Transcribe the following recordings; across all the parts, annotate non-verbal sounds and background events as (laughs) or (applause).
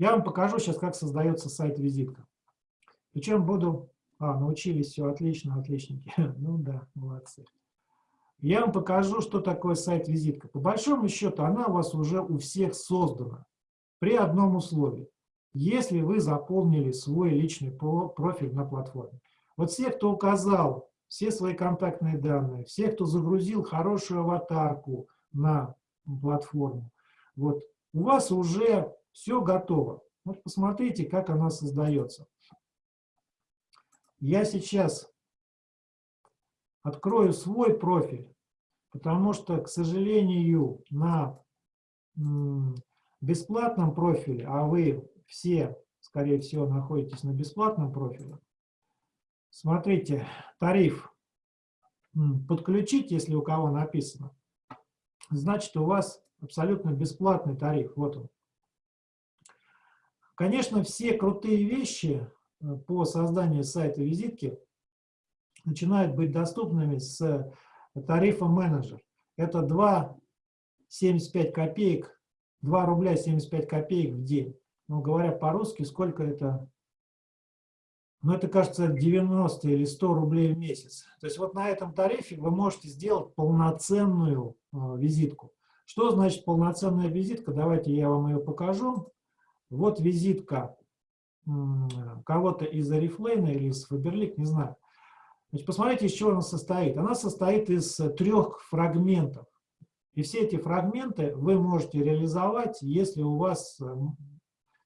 Я вам покажу сейчас, как создается сайт-визитка. Причем буду... А, научились, все, отлично, отличники. (laughs) Ну да, молодцы. Я вам покажу, что такое сайт-визитка. По большому счету, она у вас уже у всех создана. При одном условии. Если вы заполнили свой личный профиль на платформе. Вот все, кто указал все свои контактные данные, все, кто загрузил хорошую аватарку на платформу, вот, у вас уже все готово. Вот посмотрите, как она создается. Я сейчас открою свой профиль, потому что, к сожалению, на бесплатном профиле, а вы все, скорее всего, находитесь на бесплатном профиле, смотрите, тариф подключить, если у кого написано, значит, у вас абсолютно бесплатный тариф. Вот он. Конечно, все крутые вещи э, по созданию сайта визитки начинают быть доступными с тарифа менеджер. Это 2,75 копеек, 2 рубля 75 копеек в день. Ну, говоря по-русски, сколько это? Ну, это, кажется, 90 или 100 рублей в месяц. То есть вот на этом тарифе вы можете сделать полноценную э, визитку. Что значит полноценная визитка? Давайте я вам ее покажу. Вот визитка кого-то из Арифлейна или из Фаберлик, не знаю. Значит, посмотрите, из чего она состоит. Она состоит из трех фрагментов. И все эти фрагменты вы можете реализовать, если у вас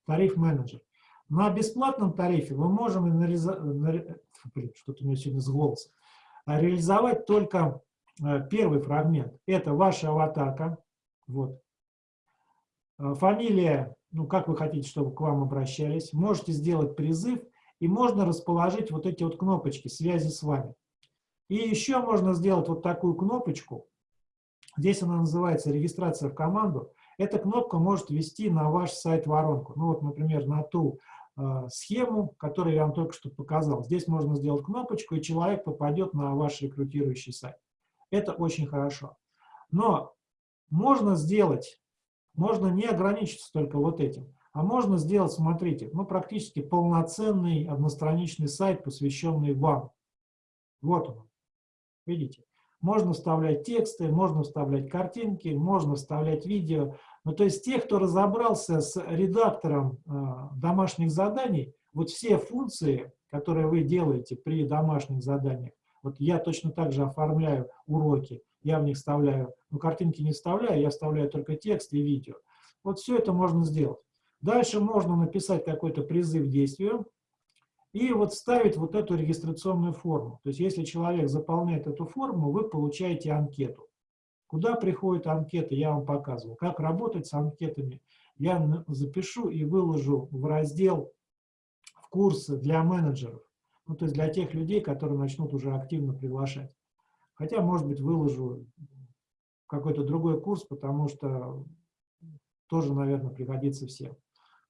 тариф менеджер. На бесплатном тарифе мы можем что-то у меня сегодня с голосом, реализовать только э, первый фрагмент. Это ваша аватарка. Вот. Э, фамилия, ну, как вы хотите, чтобы к вам обращались. Можете сделать призыв, и можно расположить вот эти вот кнопочки связи с вами. И еще можно сделать вот такую кнопочку. Здесь она называется «Регистрация в команду». Эта кнопка может вести на ваш сайт воронку. Ну вот, например, на ту э, схему, которую я вам только что показал. Здесь можно сделать кнопочку, и человек попадет на ваш рекрутирующий сайт. Это очень хорошо. Но можно сделать можно не ограничиться только вот этим, а можно сделать, смотрите, ну, практически полноценный одностраничный сайт, посвященный вам. Вот он. Видите? Можно вставлять тексты, можно вставлять картинки, можно вставлять видео. Ну, то есть те, кто разобрался с редактором э, домашних заданий, вот все функции, которые вы делаете при домашних заданиях, вот я точно так же оформляю уроки, я в них вставляю, ну, картинки не вставляю, я вставляю только текст и видео. Вот все это можно сделать. Дальше можно написать какой-то призыв к действию и вот вставить вот эту регистрационную форму. То есть если человек заполняет эту форму, вы получаете анкету. Куда приходит анкета, я вам показывал. Как работать с анкетами, я запишу и выложу в раздел в курсы для менеджеров. Ну, то есть для тех людей, которые начнут уже активно приглашать. Хотя, может быть, выложу какой-то другой курс, потому что тоже, наверное, пригодится всем.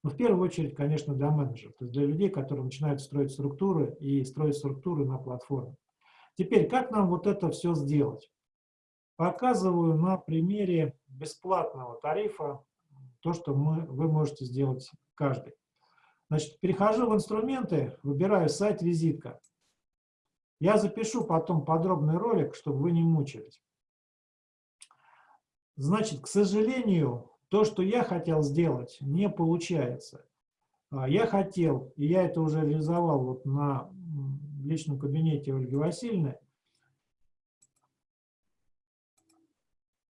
Но в первую очередь, конечно, для менеджеров, то есть для людей, которые начинают строить структуры и строить структуры на платформе. Теперь, как нам вот это все сделать? Показываю на примере бесплатного тарифа то, что мы, вы можете сделать каждый. Значит, перехожу в инструменты, выбираю сайт-визитка. Я запишу потом подробный ролик, чтобы вы не мучились. Значит, к сожалению, то, что я хотел сделать, не получается. А, я хотел, и я это уже реализовал вот на личном кабинете Ольги Васильевны,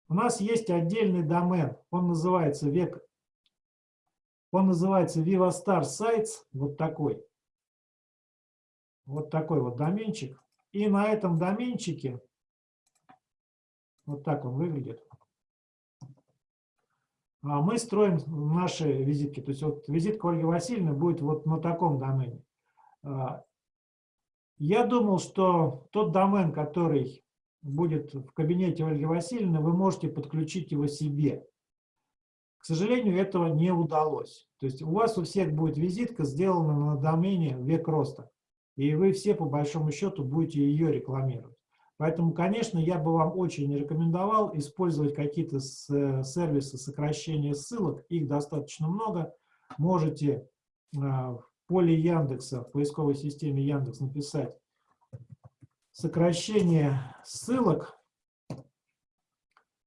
у нас есть отдельный домен, он называется век, он называется VivaStar Sites, вот такой вот такой вот доменчик. И на этом доменчике, вот так он выглядит, мы строим наши визитки. То есть вот визитка Ольги Васильевны будет вот на таком домене. А, я думал, что тот домен, который будет в кабинете Ольги Васильевны, вы можете подключить его себе. К сожалению, этого не удалось. То есть у вас у всех будет визитка сделана на домене «Век роста» и вы все, по большому счету, будете ее рекламировать. Поэтому, конечно, я бы вам очень рекомендовал использовать какие-то сервисы сокращения ссылок, их достаточно много. можете в поле Яндекса, в поисковой системе Яндекс написать сокращение ссылок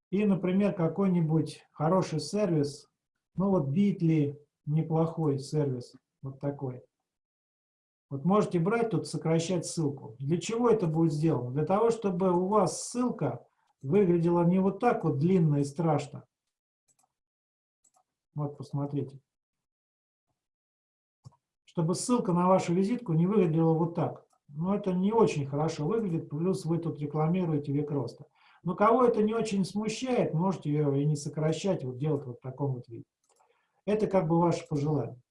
и, например, какой-нибудь хороший сервис, ну вот Bitly, неплохой сервис, вот такой. Вот можете брать тут, сокращать ссылку. Для чего это будет сделано? Для того, чтобы у вас ссылка выглядела не вот так вот длинно и страшно. Вот, посмотрите. Чтобы ссылка на вашу визитку не выглядела вот так. Но это не очень хорошо выглядит, плюс вы тут рекламируете век роста. Но кого это не очень смущает, можете ее и не сокращать, вот делать вот в таком вот виде. Это как бы ваше пожелание.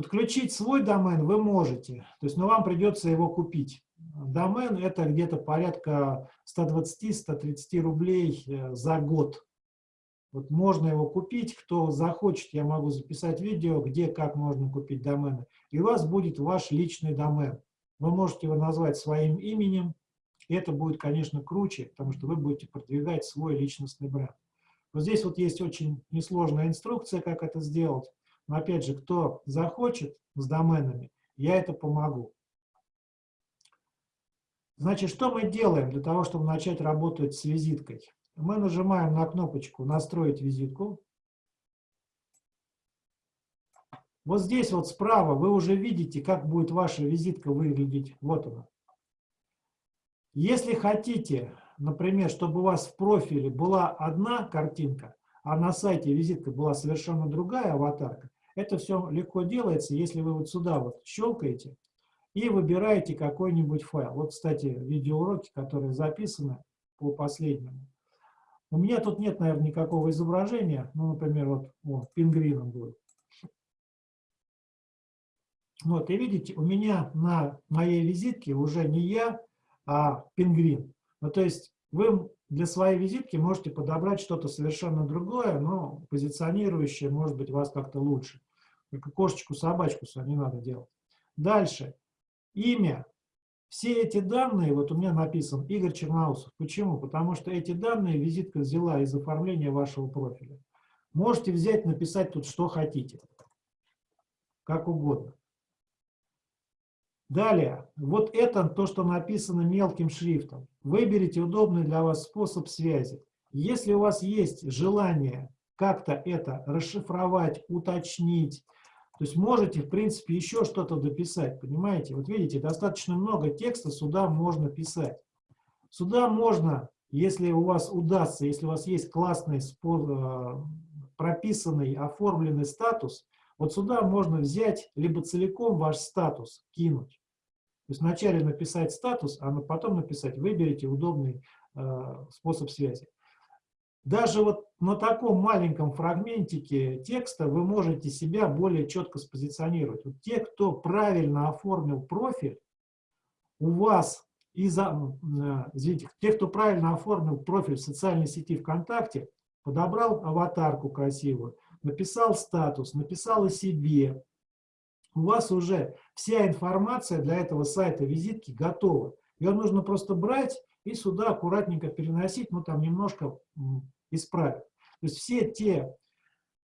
Подключить свой домен вы можете, то есть, но вам придется его купить. Домен это где-то порядка 120-130 рублей э, за год. Вот можно его купить, кто захочет, я могу записать видео, где, как можно купить домены. И у вас будет ваш личный домен. Вы можете его назвать своим именем, и это будет, конечно, круче, потому что вы будете продвигать свой личностный бренд. Вот здесь вот есть очень несложная инструкция, как это сделать. Но опять же, кто захочет с доменами, я это помогу. Значит, что мы делаем для того, чтобы начать работать с визиткой? Мы нажимаем на кнопочку «Настроить визитку». Вот здесь вот справа вы уже видите, как будет ваша визитка выглядеть. Вот она. Если хотите, например, чтобы у вас в профиле была одна картинка, а на сайте визитка была совершенно другая аватарка, это все легко делается, если вы вот сюда вот щелкаете и выбираете какой-нибудь файл. Вот, кстати, видеоуроки, которые записаны по последнему. У меня тут нет, наверное, никакого изображения. Ну, например, вот, вот пингвином будет. Вот, и видите, у меня на моей визитке уже не я, а пингвин. Ну, то есть вы для своей визитки можете подобрать что-то совершенно другое, но позиционирующее, может быть, вас как-то лучше. Только кошечку, собачку не надо делать. Дальше. Имя. Все эти данные, вот у меня написан Игорь Черноусов. Почему? Потому что эти данные визитка взяла из оформления вашего профиля. Можете взять, написать тут, что хотите. Как угодно. Далее, вот это то, что написано мелким шрифтом. Выберите удобный для вас способ связи. Если у вас есть желание как-то это расшифровать, уточнить, то есть можете, в принципе, еще что-то дописать, понимаете? Вот видите, достаточно много текста сюда можно писать. Сюда можно, если у вас удастся, если у вас есть классный, э, прописанный, оформленный статус, вот сюда можно взять либо целиком ваш статус кинуть. То есть вначале написать статус, а потом написать выберите удобный э, способ связи. Даже вот на таком маленьком фрагментике текста вы можете себя более четко спозиционировать. Вот те, кто правильно оформил профиль, у вас из э, извините, те, кто правильно оформил профиль в социальной сети ВКонтакте, подобрал аватарку красивую, написал статус, написал о себе, у вас уже вся информация для этого сайта визитки готова. Ее нужно просто брать и сюда аккуратненько переносить, ну там немножко исправить. То есть все те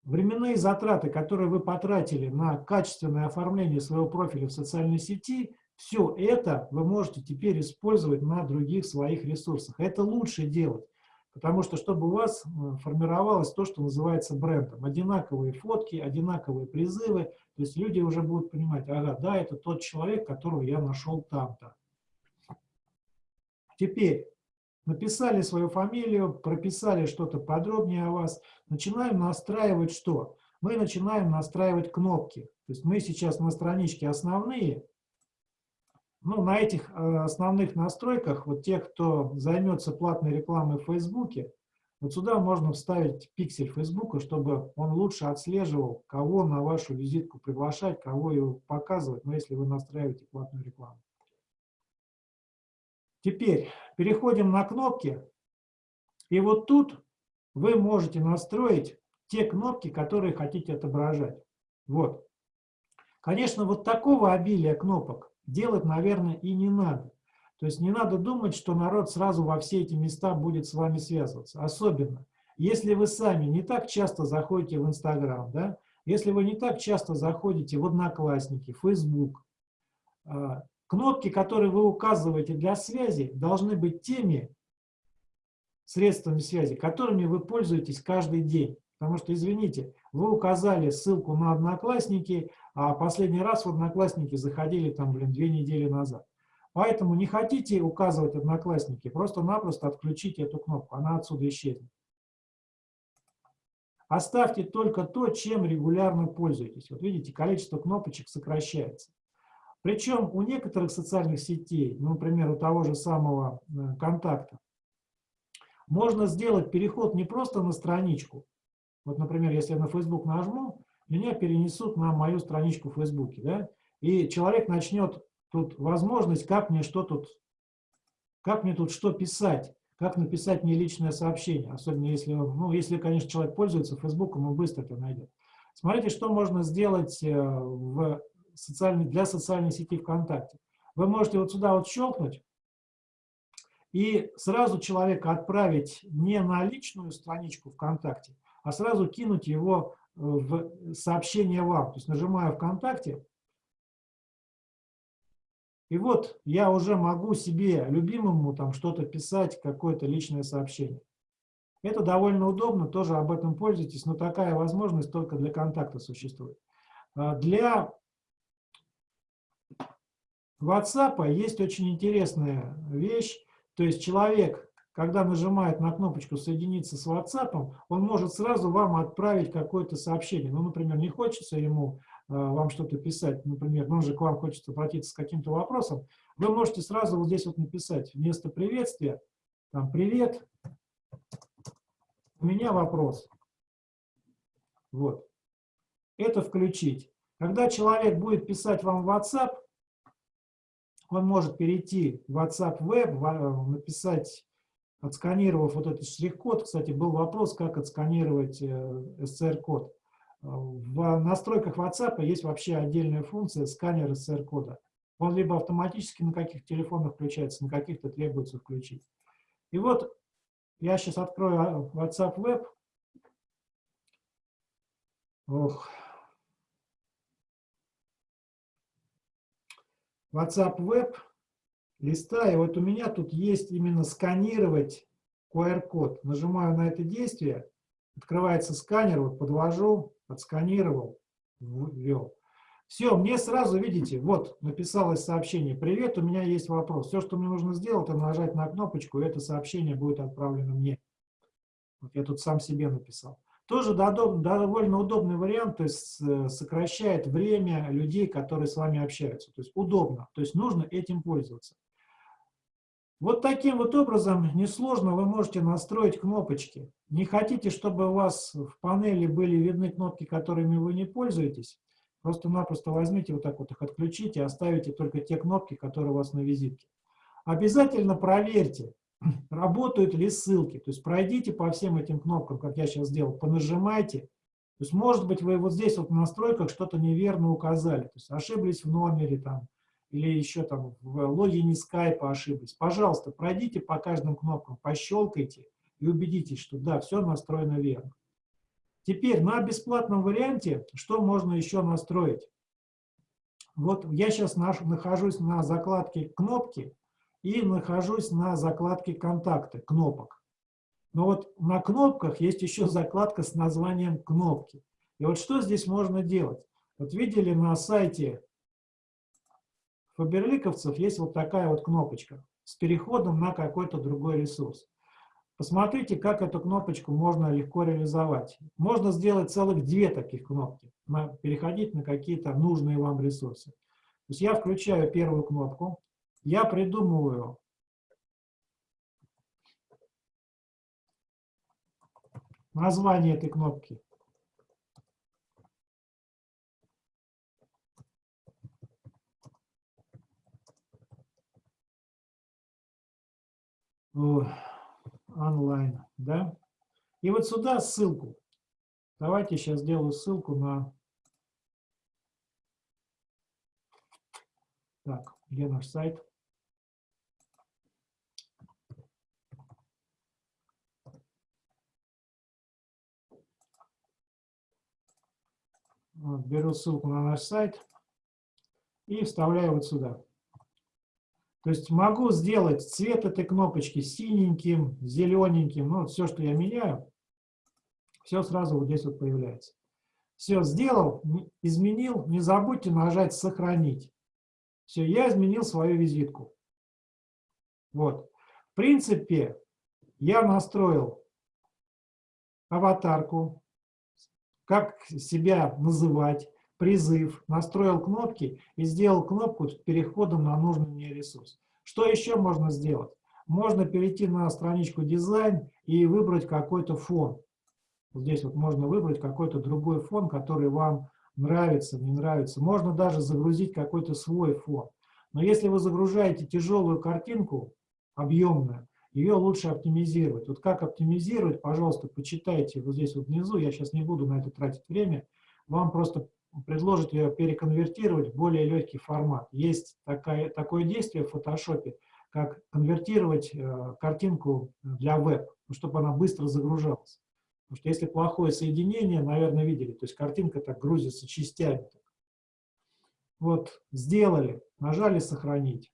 временные затраты, которые вы потратили на качественное оформление своего профиля в социальной сети, все это вы можете теперь использовать на других своих ресурсах. Это лучше делать. Потому что, чтобы у вас э, формировалось то, что называется брендом. Одинаковые фотки, одинаковые призывы. То есть люди уже будут понимать, ага, да, это тот человек, которого я нашел там-то. Теперь написали свою фамилию, прописали что-то подробнее о вас. Начинаем настраивать что? Мы начинаем настраивать кнопки. То есть мы сейчас на страничке основные, ну, на этих э, основных настройках, вот тех, кто займется платной рекламой в Фейсбуке, вот сюда можно вставить пиксель Фейсбука, чтобы он лучше отслеживал, кого на вашу визитку приглашать, кого ее показывать, но ну, если вы настраиваете платную рекламу. Теперь переходим на кнопки. И вот тут вы можете настроить те кнопки, которые хотите отображать. Вот. Конечно, вот такого обилия кнопок делать, наверное, и не надо. То есть не надо думать, что народ сразу во все эти места будет с вами связываться. Особенно, если вы сами не так часто заходите в Инстаграм, да, Если вы не так часто заходите в Одноклассники, Facebook, а, кнопки, которые вы указываете для связи, должны быть теми средствами связи, которыми вы пользуетесь каждый день. Потому что, извините, вы указали ссылку на Одноклассники, а последний раз в Одноклассники заходили там, блин, две недели назад. Поэтому не хотите указывать Одноклассники, просто-напросто отключите эту кнопку, она отсюда исчезнет. Оставьте только то, чем регулярно пользуетесь. Вот видите, количество кнопочек сокращается. Причем у некоторых социальных сетей, ну, например, у того же самого э, контакта, можно сделать переход не просто на страничку. Вот, например, если я на Facebook нажму, меня перенесут на мою страничку в Facebook, да, и человек начнет тут возможность, как мне что тут, как мне тут что писать как написать мне личное сообщение, особенно если, ну, если, конечно, человек пользуется Фейсбуком, он быстро это найдет. Смотрите, что можно сделать э, в социальной, для социальной сети ВКонтакте. Вы можете вот сюда вот щелкнуть и сразу человека отправить не на личную страничку ВКонтакте, а сразу кинуть его э, в сообщение вам. То есть нажимаю ВКонтакте, и вот я уже могу себе, любимому, там что-то писать, какое-то личное сообщение. Это довольно удобно, тоже об этом пользуйтесь, но такая возможность только для контакта существует. А для WhatsApp есть очень интересная вещь, то есть человек, когда нажимает на кнопочку «Соединиться с WhatsApp», он может сразу вам отправить какое-то сообщение. Ну, например, не хочется ему Э, вам что-то писать, например, ну, же к вам хочется обратиться с каким-то вопросом, вы можете сразу вот здесь вот написать вместо приветствия, там, привет, у меня вопрос. Вот. Это включить. Когда человек будет писать вам в WhatsApp, он может перейти в WhatsApp Web, написать, отсканировав вот этот штрих-код. Кстати, был вопрос, как отсканировать SCR-код. Э, в настройках WhatsApp есть вообще отдельная функция сканер SR-кода. Он либо автоматически на каких телефонах включается, на каких-то требуется включить. И вот я сейчас открою WhatsApp Web. Ох. WhatsApp Web листа, и вот у меня тут есть именно сканировать QR-код. Нажимаю на это действие, открывается сканер, вот подвожу, отсканировал, ввел. Все, мне сразу, видите, вот написалось сообщение. Привет, у меня есть вопрос. Все, что мне нужно сделать, это нажать на кнопочку, и это сообщение будет отправлено мне. Вот я тут сам себе написал. Тоже довольно удобный вариант, то есть э, сокращает время людей, которые с вами общаются. То есть удобно, то есть нужно этим пользоваться. Вот таким вот образом несложно вы можете настроить кнопочки. Не хотите, чтобы у вас в панели были видны кнопки, которыми вы не пользуетесь? Просто-напросто возьмите вот так вот их отключите, оставите только те кнопки, которые у вас на визитке. Обязательно проверьте, (laughs) работают ли ссылки. То есть пройдите по всем этим кнопкам, как я сейчас сделал, понажимайте. То есть может быть вы вот здесь вот в настройках что-то неверно указали. То есть ошиблись в номере там, или еще там в логине скайпа ошиблись, пожалуйста, пройдите по каждым кнопкам, пощелкайте и убедитесь, что да, все настроено верно. Теперь на бесплатном варианте что можно еще настроить? Вот я сейчас нахожусь на закладке кнопки и нахожусь на закладке контакты, кнопок. Но вот на кнопках есть еще закладка с названием кнопки. И вот что здесь можно делать? Вот видели на сайте фаберликовцев есть вот такая вот кнопочка с переходом на какой-то другой ресурс. Посмотрите, как эту кнопочку можно легко реализовать. Можно сделать целых две таких кнопки, переходить на какие-то нужные вам ресурсы. То есть я включаю первую кнопку, я придумываю название этой кнопки. онлайн, да. И вот сюда ссылку. Давайте сейчас сделаю ссылку на... Так, где наш сайт? Вот, беру ссылку на наш сайт и вставляю вот сюда. То есть могу сделать цвет этой кнопочки синеньким, зелененьким, ну, все, что я меняю, все сразу вот здесь вот появляется. Все сделал, изменил, не забудьте нажать «Сохранить». Все, я изменил свою визитку. Вот. В принципе, я настроил аватарку, как себя называть, призыв, настроил кнопки и сделал кнопку с переходом на нужный мне ресурс. Что еще можно сделать? Можно перейти на страничку дизайн и выбрать какой-то фон. здесь вот можно выбрать какой-то другой фон, который вам нравится, не нравится. Можно даже загрузить какой-то свой фон. Но если вы загружаете тяжелую картинку, объемную, ее лучше оптимизировать. Вот как оптимизировать, пожалуйста, почитайте вот здесь вот внизу, я сейчас не буду на это тратить время, вам просто предложат ее переконвертировать в более легкий формат. Есть такая, такое действие в фотошопе, как конвертировать э, картинку для веб, ну, чтобы она быстро загружалась. Потому что если плохое соединение, наверное, видели, то есть картинка так грузится частями. Вот, сделали, нажали «Сохранить».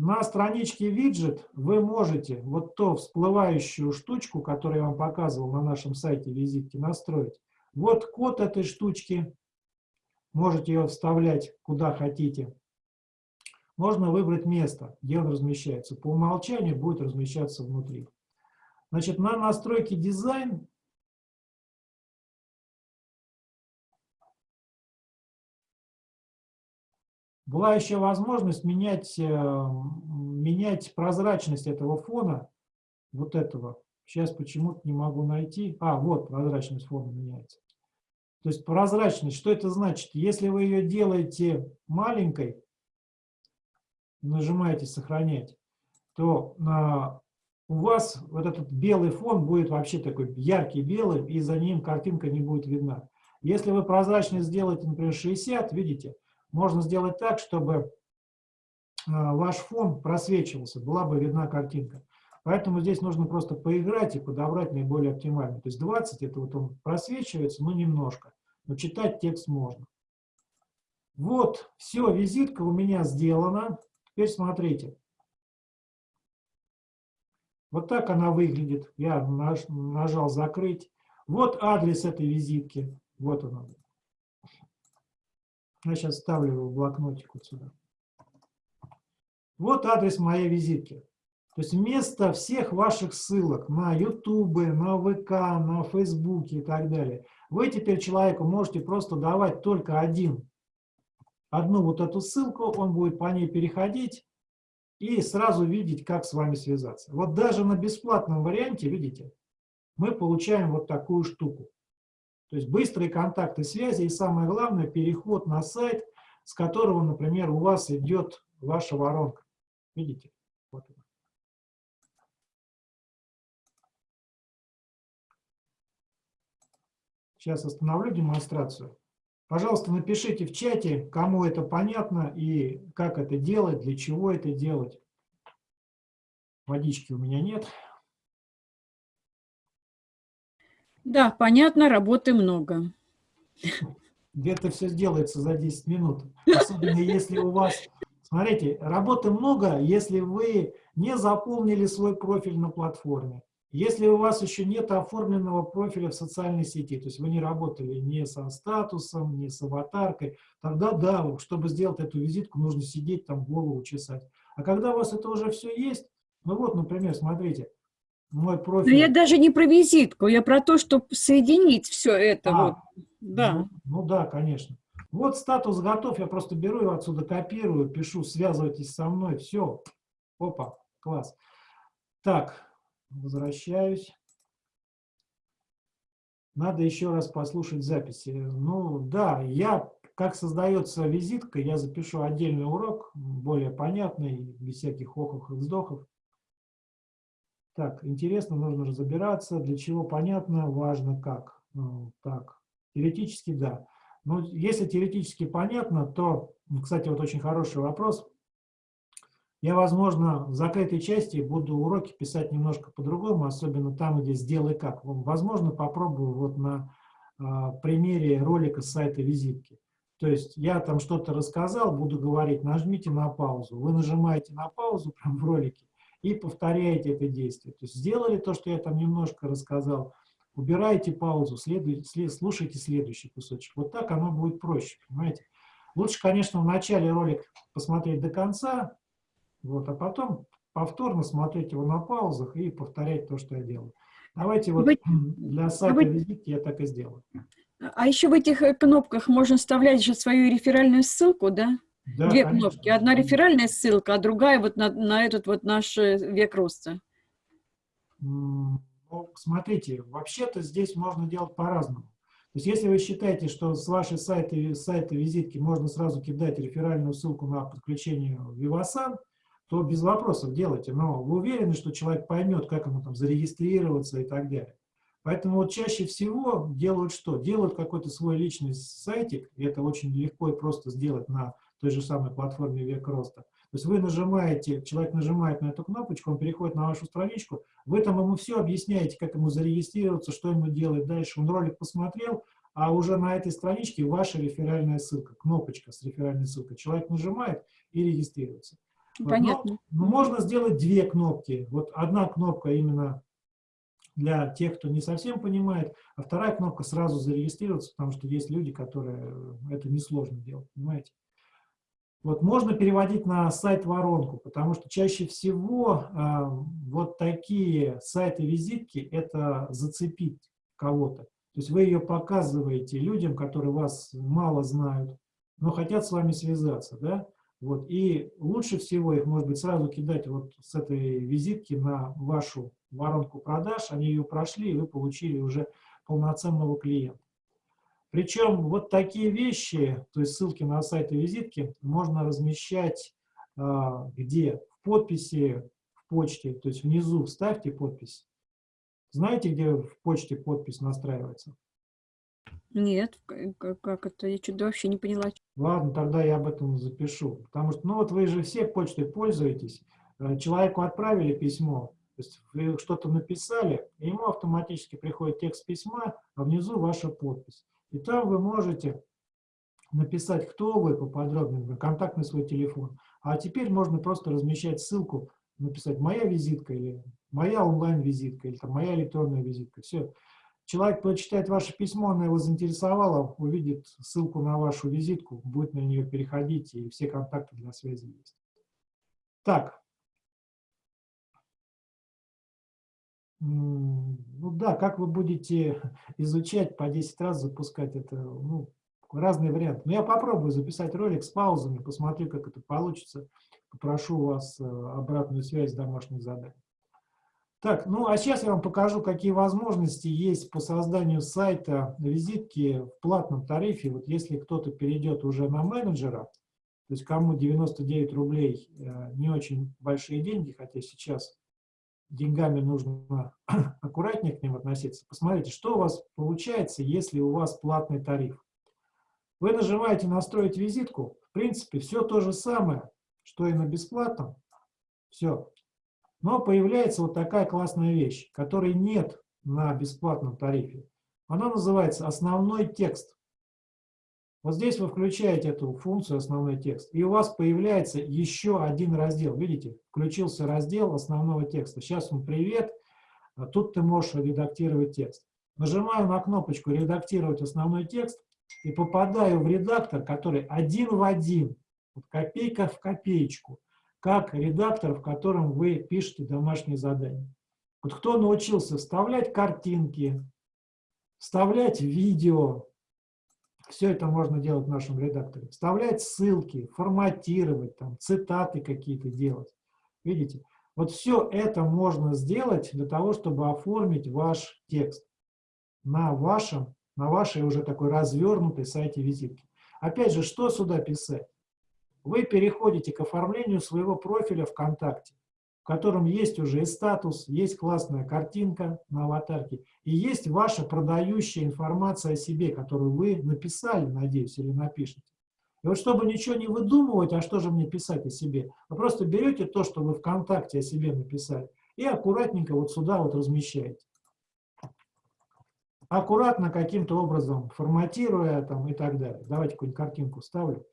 На страничке виджет вы можете вот ту всплывающую штучку, которую я вам показывал на нашем сайте визитки, настроить. Вот код этой штучки. Можете ее вставлять куда хотите. Можно выбрать место, где он размещается. По умолчанию будет размещаться внутри. Значит, на настройке дизайн была еще возможность менять, э, менять прозрачность этого фона, вот этого. Сейчас почему-то не могу найти. А, вот прозрачность фона меняется. То есть прозрачность, что это значит? Если вы ее делаете маленькой, нажимаете «Сохранять», то а, у вас вот этот белый фон будет вообще такой яркий белый, и за ним картинка не будет видна. Если вы прозрачность сделаете, например, 60, видите, можно сделать так, чтобы а, ваш фон просвечивался, была бы видна картинка. Поэтому здесь нужно просто поиграть и подобрать наиболее оптимальный. То есть 20, это вот он просвечивается, но немножко. Но читать текст можно. Вот, все, визитка у меня сделана. Теперь смотрите. Вот так она выглядит. Я нажал «Закрыть». Вот адрес этой визитки. Вот он. Я сейчас ставлю его в блокнотик вот сюда. Вот адрес моей визитки. То есть вместо всех ваших ссылок на YouTube, на ВК, на Facebook и так далее, вы теперь человеку можете просто давать только один, одну вот эту ссылку, он будет по ней переходить и сразу видеть, как с вами связаться. Вот даже на бесплатном варианте, видите, мы получаем вот такую штуку. То есть быстрые контакты связи и самое главное, переход на сайт, с которого, например, у вас идет ваша воронка. Видите? Вот. Сейчас остановлю демонстрацию. Пожалуйста, напишите в чате, кому это понятно и как это делать, для чего это делать. Водички у меня нет. Да, понятно, работы много. Где-то все сделается за 10 минут. Особенно если у вас... Смотрите, работы много, если вы не заполнили свой профиль на платформе, если у вас еще нет оформленного профиля в социальной сети, то есть вы не работали ни со статусом, ни с аватаркой, тогда да, чтобы сделать эту визитку, нужно сидеть там голову чесать. А когда у вас это уже все есть, ну вот, например, смотрите, мой профиль... Но я даже не про визитку, я про то, чтобы соединить все это. А, вот. да. Ну, ну да, конечно. Вот статус готов, я просто беру его отсюда, копирую, пишу, связывайтесь со мной, все. Опа, класс. Так, Возвращаюсь. Надо еще раз послушать записи. Ну да, я, как создается визитка, я запишу отдельный урок, более понятный, без всяких охов и вздохов. Так, интересно, нужно разбираться, для чего понятно, важно как. Ну, так, теоретически да. Но если теоретически понятно, то, кстати, вот очень хороший вопрос, я, возможно, в закрытой части буду уроки писать немножко по-другому, особенно там, где «сделай как». Возможно, попробую вот на а, примере ролика с сайта визитки. То есть я там что-то рассказал, буду говорить, нажмите на паузу. Вы нажимаете на паузу (laughs) прямо в ролике и повторяете это действие. То есть сделали то, что я там немножко рассказал, убираете паузу, следуй, след, слушайте следующий кусочек. Вот так оно будет проще, понимаете? Лучше, конечно, в начале ролик посмотреть до конца, вот, а потом повторно смотреть его на паузах и повторять то, что я делаю. Давайте вот Вы... для сайта визитки я так и сделаю. А еще в этих э, кнопках можно вставлять же свою реферальную ссылку, да? Да, Две конечно. кнопки. Одна реферальная ссылка, а другая вот на, на этот вот наш э, век роста. Ну, смотрите, вообще-то здесь можно делать по-разному. То есть если вы считаете, что с вашей сайта, сайта визитки можно сразу кидать реферальную ссылку на подключение в Vivasan, то без вопросов делайте. Но вы уверены, что человек поймет, как ему там зарегистрироваться и так далее. Поэтому вот чаще всего делают что? Делают какой-то свой личный сайтик, и это очень легко и просто сделать на той же самой платформе «Век роста». То есть вы нажимаете, человек нажимает на эту кнопочку, он переходит на вашу страничку, вы там ему все объясняете, как ему зарегистрироваться, что ему делать дальше. Он ролик посмотрел, а уже на этой страничке ваша реферальная ссылка, кнопочка с реферальной ссылкой. Человек нажимает и регистрируется. Понятно. Но, но можно сделать две кнопки. Вот одна кнопка именно для тех, кто не совсем понимает, а вторая кнопка сразу зарегистрироваться, потому что есть люди, которые это несложно делать, понимаете? Вот можно переводить на сайт воронку, потому что чаще всего э, вот такие сайты-визитки – это зацепить кого-то. То есть вы ее показываете людям, которые вас мало знают, но хотят с вами связаться, да? Вот, и лучше всего их, может быть, сразу кидать вот с этой визитки на вашу воронку продаж, они ее прошли, и вы получили уже полноценного клиента. Причем вот такие вещи, то есть ссылки на сайты визитки, можно размещать а, где? В подписи, в почте, то есть внизу вставьте подпись. Знаете, где в почте подпись настраивается? Нет, как это? Я что-то вообще не поняла. Ладно, тогда я об этом запишу. Потому что, ну вот вы же все почтой пользуетесь. Э, человеку отправили письмо, то есть вы что-то написали, и ему автоматически приходит текст письма, а внизу ваша подпись. И там вы можете написать, кто вы поподробнее, контактный свой телефон. А теперь можно просто размещать ссылку, написать «моя визитка» или «моя онлайн-визитка» или там, «моя электронная визитка». Все. Человек прочитает ваше письмо, она его заинтересовала, увидит ссылку на вашу визитку, будет на нее переходить, и все контакты для связи есть. Так. Ну да, как вы будете (laughs) изучать, по 10 раз запускать это, ну, разные варианты. Но я попробую записать ролик с паузами, посмотрю, как это получится. Попрошу вас э, обратную связь домашних заданий. Так, ну а сейчас я вам покажу, какие возможности есть по созданию сайта визитки в платном тарифе. Вот если кто-то перейдет уже на менеджера, то есть кому 99 рублей э, не очень большие деньги, хотя сейчас деньгами нужно (clears throat) аккуратнее к ним относиться. Посмотрите, что у вас получается, если у вас платный тариф. Вы нажимаете «Настроить визитку». В принципе, все то же самое, что и на бесплатном. Все. Но появляется вот такая классная вещь, которой нет на бесплатном тарифе. Она называется «Основной текст». Вот здесь вы включаете эту функцию «Основной текст», и у вас появляется еще один раздел. Видите, включился раздел основного текста. Сейчас он «Привет», а тут ты можешь редактировать текст. Нажимаю на кнопочку «Редактировать основной текст» и попадаю в редактор, который один в один, вот копейка в копеечку, как редактор, в котором вы пишете домашние задания. Вот кто научился вставлять картинки, вставлять видео, все это можно делать в нашем редакторе. Вставлять ссылки, форматировать, там, цитаты какие-то делать. Видите? Вот все это можно сделать для того, чтобы оформить ваш текст на вашем, на вашей уже такой развернутой сайте визитки. Опять же, что сюда писать? вы переходите к оформлению своего профиля ВКонтакте, котором есть уже и статус, есть классная картинка на аватарке, и есть ваша продающая информация о себе, которую вы написали, надеюсь, или напишете. И вот чтобы ничего не выдумывать, а что же мне писать о себе, вы просто берете то, что вы ВКонтакте о себе написали, и аккуратненько вот сюда вот размещаете. аккуратно каким-то образом форматируя там, и так далее. Давайте какую-нибудь картинку ставлю.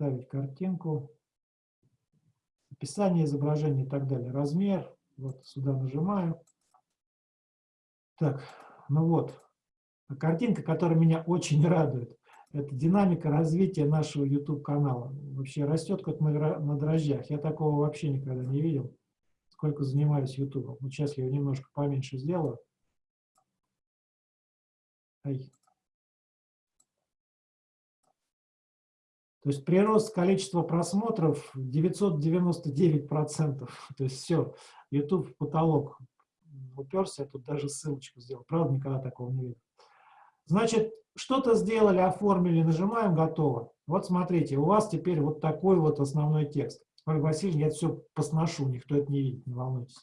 Ставить картинку. Описание изображения и так далее. Размер. Вот сюда нажимаю. Так, ну вот. Картинка, которая меня очень радует. Это динамика развития нашего YouTube-канала. Вообще растет как на дрожжах. Я такого вообще никогда не видел сколько занимаюсь YouTube. Вот сейчас я его немножко поменьше сделаю. Ай. То есть прирост количества просмотров 999%. (laughs) То есть все, YouTube потолок уперся, я тут даже ссылочку сделал. Правда, никогда такого не видел. Значит, что-то сделали, оформили, нажимаем «Готово». Вот смотрите, у вас теперь вот такой вот основной текст. Ольга Васильевна, я все посношу, никто это не видит, не волнуйтесь.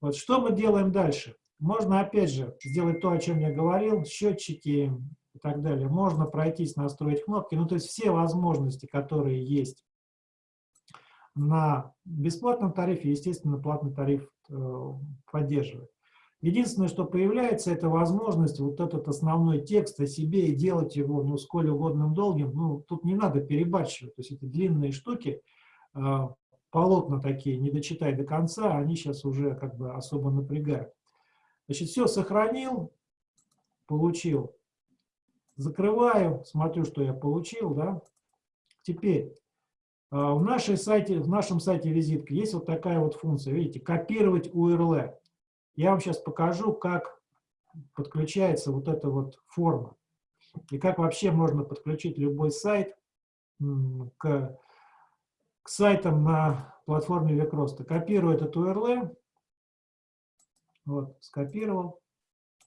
Вот что мы делаем дальше? Можно, опять же, сделать то, о чем я говорил, счетчики и так далее. Можно пройтись, настроить кнопки. Ну, то есть все возможности, которые есть на бесплатном тарифе, естественно, платный тариф э, поддерживает. Единственное, что появляется, это возможность вот этот основной текст о себе и делать его, ну, сколь угодным долгим. Ну, тут не надо перебарщивать, то есть это длинные штуки, а, полотна такие, не дочитай до конца, они сейчас уже как бы особо напрягают. Значит, все сохранил, получил. Закрываю, смотрю, что я получил, да. Теперь, а, в, нашей сайте, в нашем сайте визитка есть вот такая вот функция, видите, копировать URL. Я вам сейчас покажу, как подключается вот эта вот форма. И как вообще можно подключить любой сайт к к сайтам на платформе Векроста. Копирую этот URL. Вот, скопировал,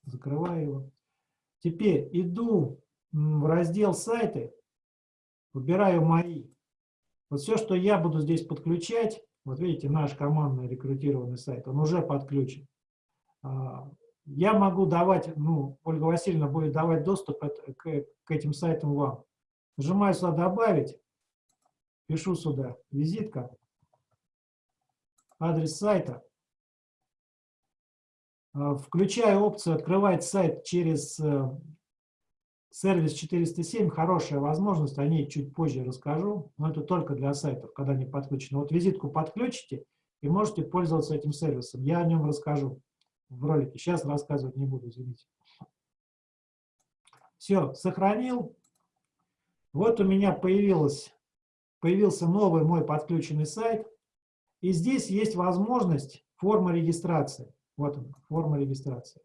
закрываю его. Теперь иду в раздел «Сайты», выбираю «Мои». Вот все, что я буду здесь подключать, вот видите, наш командный рекрутированный сайт, он уже подключен. А, я могу давать, ну, Ольга Васильевна будет давать доступ к, этим сайтам вам. Нажимаю сюда «Добавить», пишу сюда визитка, адрес сайта, а, включаю опцию «Открывать сайт через э, сервис 407». Хорошая возможность, о ней чуть позже расскажу, но это только для сайтов, когда они подключены. Вот визитку подключите и можете пользоваться этим сервисом. Я о нем расскажу в ролике. Сейчас рассказывать не буду, извините. Все, сохранил. Вот у меня появилась появился новый мой подключенный сайт, и здесь есть возможность форма регистрации. Вот она, форма регистрации.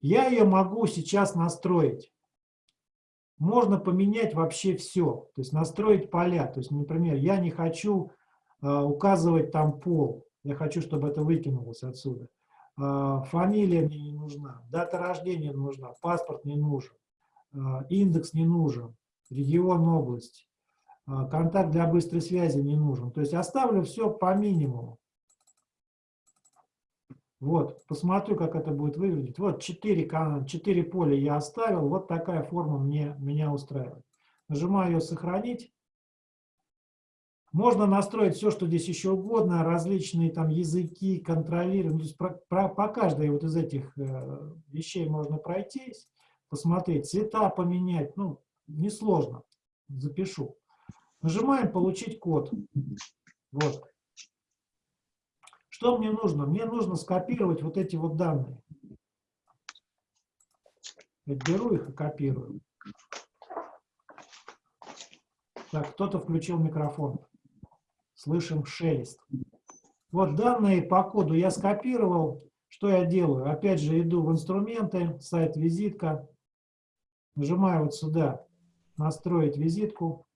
Я ее могу сейчас настроить. Можно поменять вообще все, то есть настроить поля. То есть, например, я не хочу э, указывать там пол, я хочу, чтобы это выкинулось отсюда. Э, фамилия мне не нужна, дата рождения нужна, паспорт не нужен, э, индекс не нужен, регион, область. А, контакт для быстрой связи не нужен. То есть оставлю все по минимуму. Вот, посмотрю, как это будет выглядеть. Вот 4, 4 поля я оставил, вот такая форма мне, меня устраивает. Нажимаю ее «Сохранить». Можно настроить все, что здесь еще угодно, различные там языки, контролировать. Ну, про, про, по каждой вот из этих э, вещей можно пройтись, посмотреть, цвета поменять. Ну, несложно. Запишу. Нажимаем «Получить код». Вот. Что мне нужно? Мне нужно скопировать вот эти вот данные. Я беру их и копирую. Так, кто-то включил микрофон. Слышим шелест. Вот данные по коду я скопировал. Что я делаю? Опять же иду в инструменты, сайт визитка. Нажимаю вот сюда настроить визитку.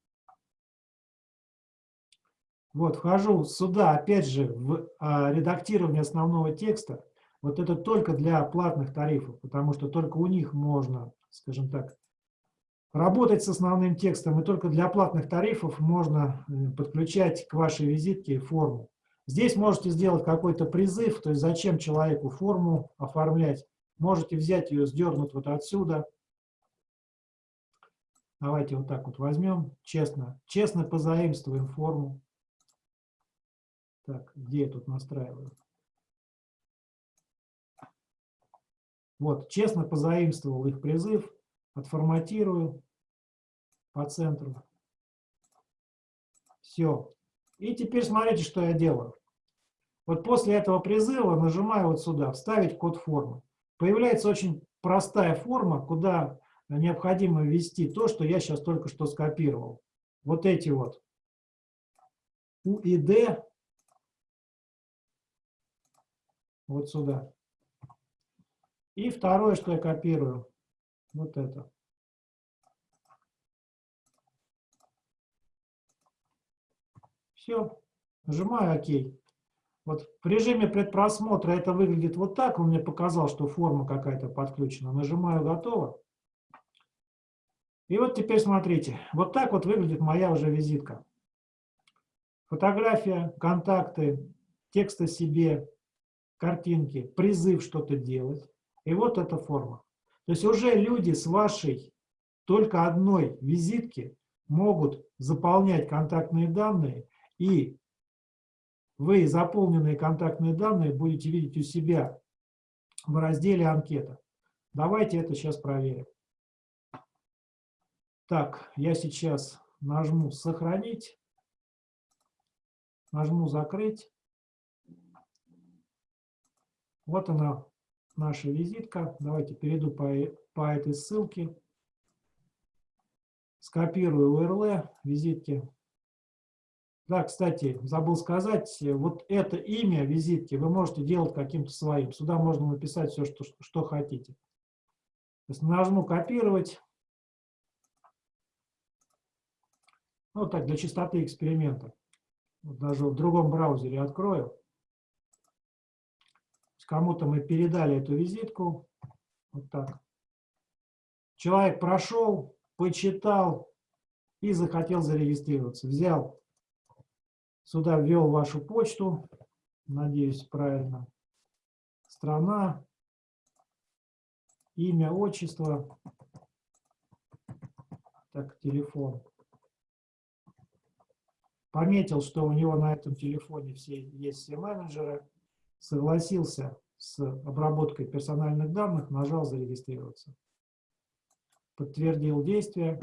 Вот, вхожу сюда, опять же, в а, редактирование основного текста. Вот это только для платных тарифов, потому что только у них можно, скажем так, работать с основным текстом, и только для платных тарифов можно подключать к вашей визитке форму. Здесь можете сделать какой-то призыв, то есть зачем человеку форму оформлять. Можете взять ее, сдернуть вот отсюда, Давайте вот так вот возьмем, честно, честно позаимствуем форму. Так, где я тут настраиваю? Вот, честно позаимствовал их призыв, отформатирую по центру. Все. И теперь смотрите, что я делаю. Вот после этого призыва нажимаю вот сюда, вставить код формы. Появляется очень простая форма, куда необходимо ввести то, что я сейчас только что скопировал. Вот эти вот U и D вот сюда. И второе, что я копирую, вот это. Все, нажимаю ОК. Вот в режиме предпросмотра это выглядит вот так. Он мне показал, что форма какая-то подключена. Нажимаю «Готово». И вот теперь смотрите. Вот так вот выглядит моя уже визитка. Фотография, контакты, текст о себе, картинки, призыв что-то делать. И вот эта форма. То есть уже люди с вашей только одной визитки могут заполнять контактные данные, и вы заполненные контактные данные будете видеть у себя в разделе «Анкета». Давайте это сейчас проверим. Так, я сейчас нажму «Сохранить», нажму «Закрыть». Вот она, наша визитка. Давайте перейду по, по этой ссылке. Скопирую URL визитки. Да, кстати, забыл сказать, вот это имя визитки вы можете делать каким-то своим. Сюда можно написать все, что, что хотите. То есть нажму «Копировать». Ну, так, для чистоты эксперимента. Вот даже в другом браузере открою. Кому-то мы передали эту визитку. Вот так. Человек прошел, почитал и захотел зарегистрироваться. Взял Сюда ввел вашу почту, надеюсь, правильно. Страна, имя, отчество, так, телефон. Пометил, что у него на этом телефоне все, есть все менеджеры, согласился с обработкой персональных данных, нажал «Зарегистрироваться». Подтвердил действие.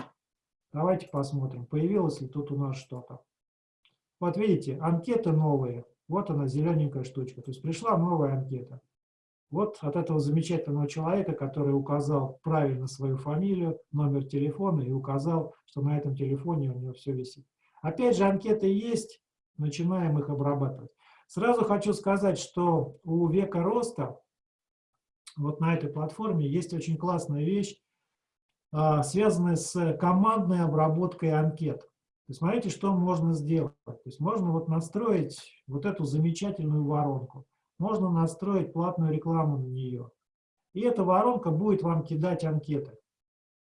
Давайте посмотрим, появилось ли тут у нас что-то. Вот видите, анкеты новые. Вот она, зелененькая штучка. То есть пришла новая анкета. Вот от этого замечательного человека, который указал правильно свою фамилию, номер телефона и указал, что на этом телефоне у него все висит. Опять же, анкеты есть, начинаем их обрабатывать. Сразу хочу сказать, что у века роста, вот на этой платформе, есть очень классная вещь, а, связанная с командной обработкой анкет смотрите, что можно сделать. То есть можно вот настроить вот эту замечательную воронку. Можно настроить платную рекламу на нее. И эта воронка будет вам кидать анкеты.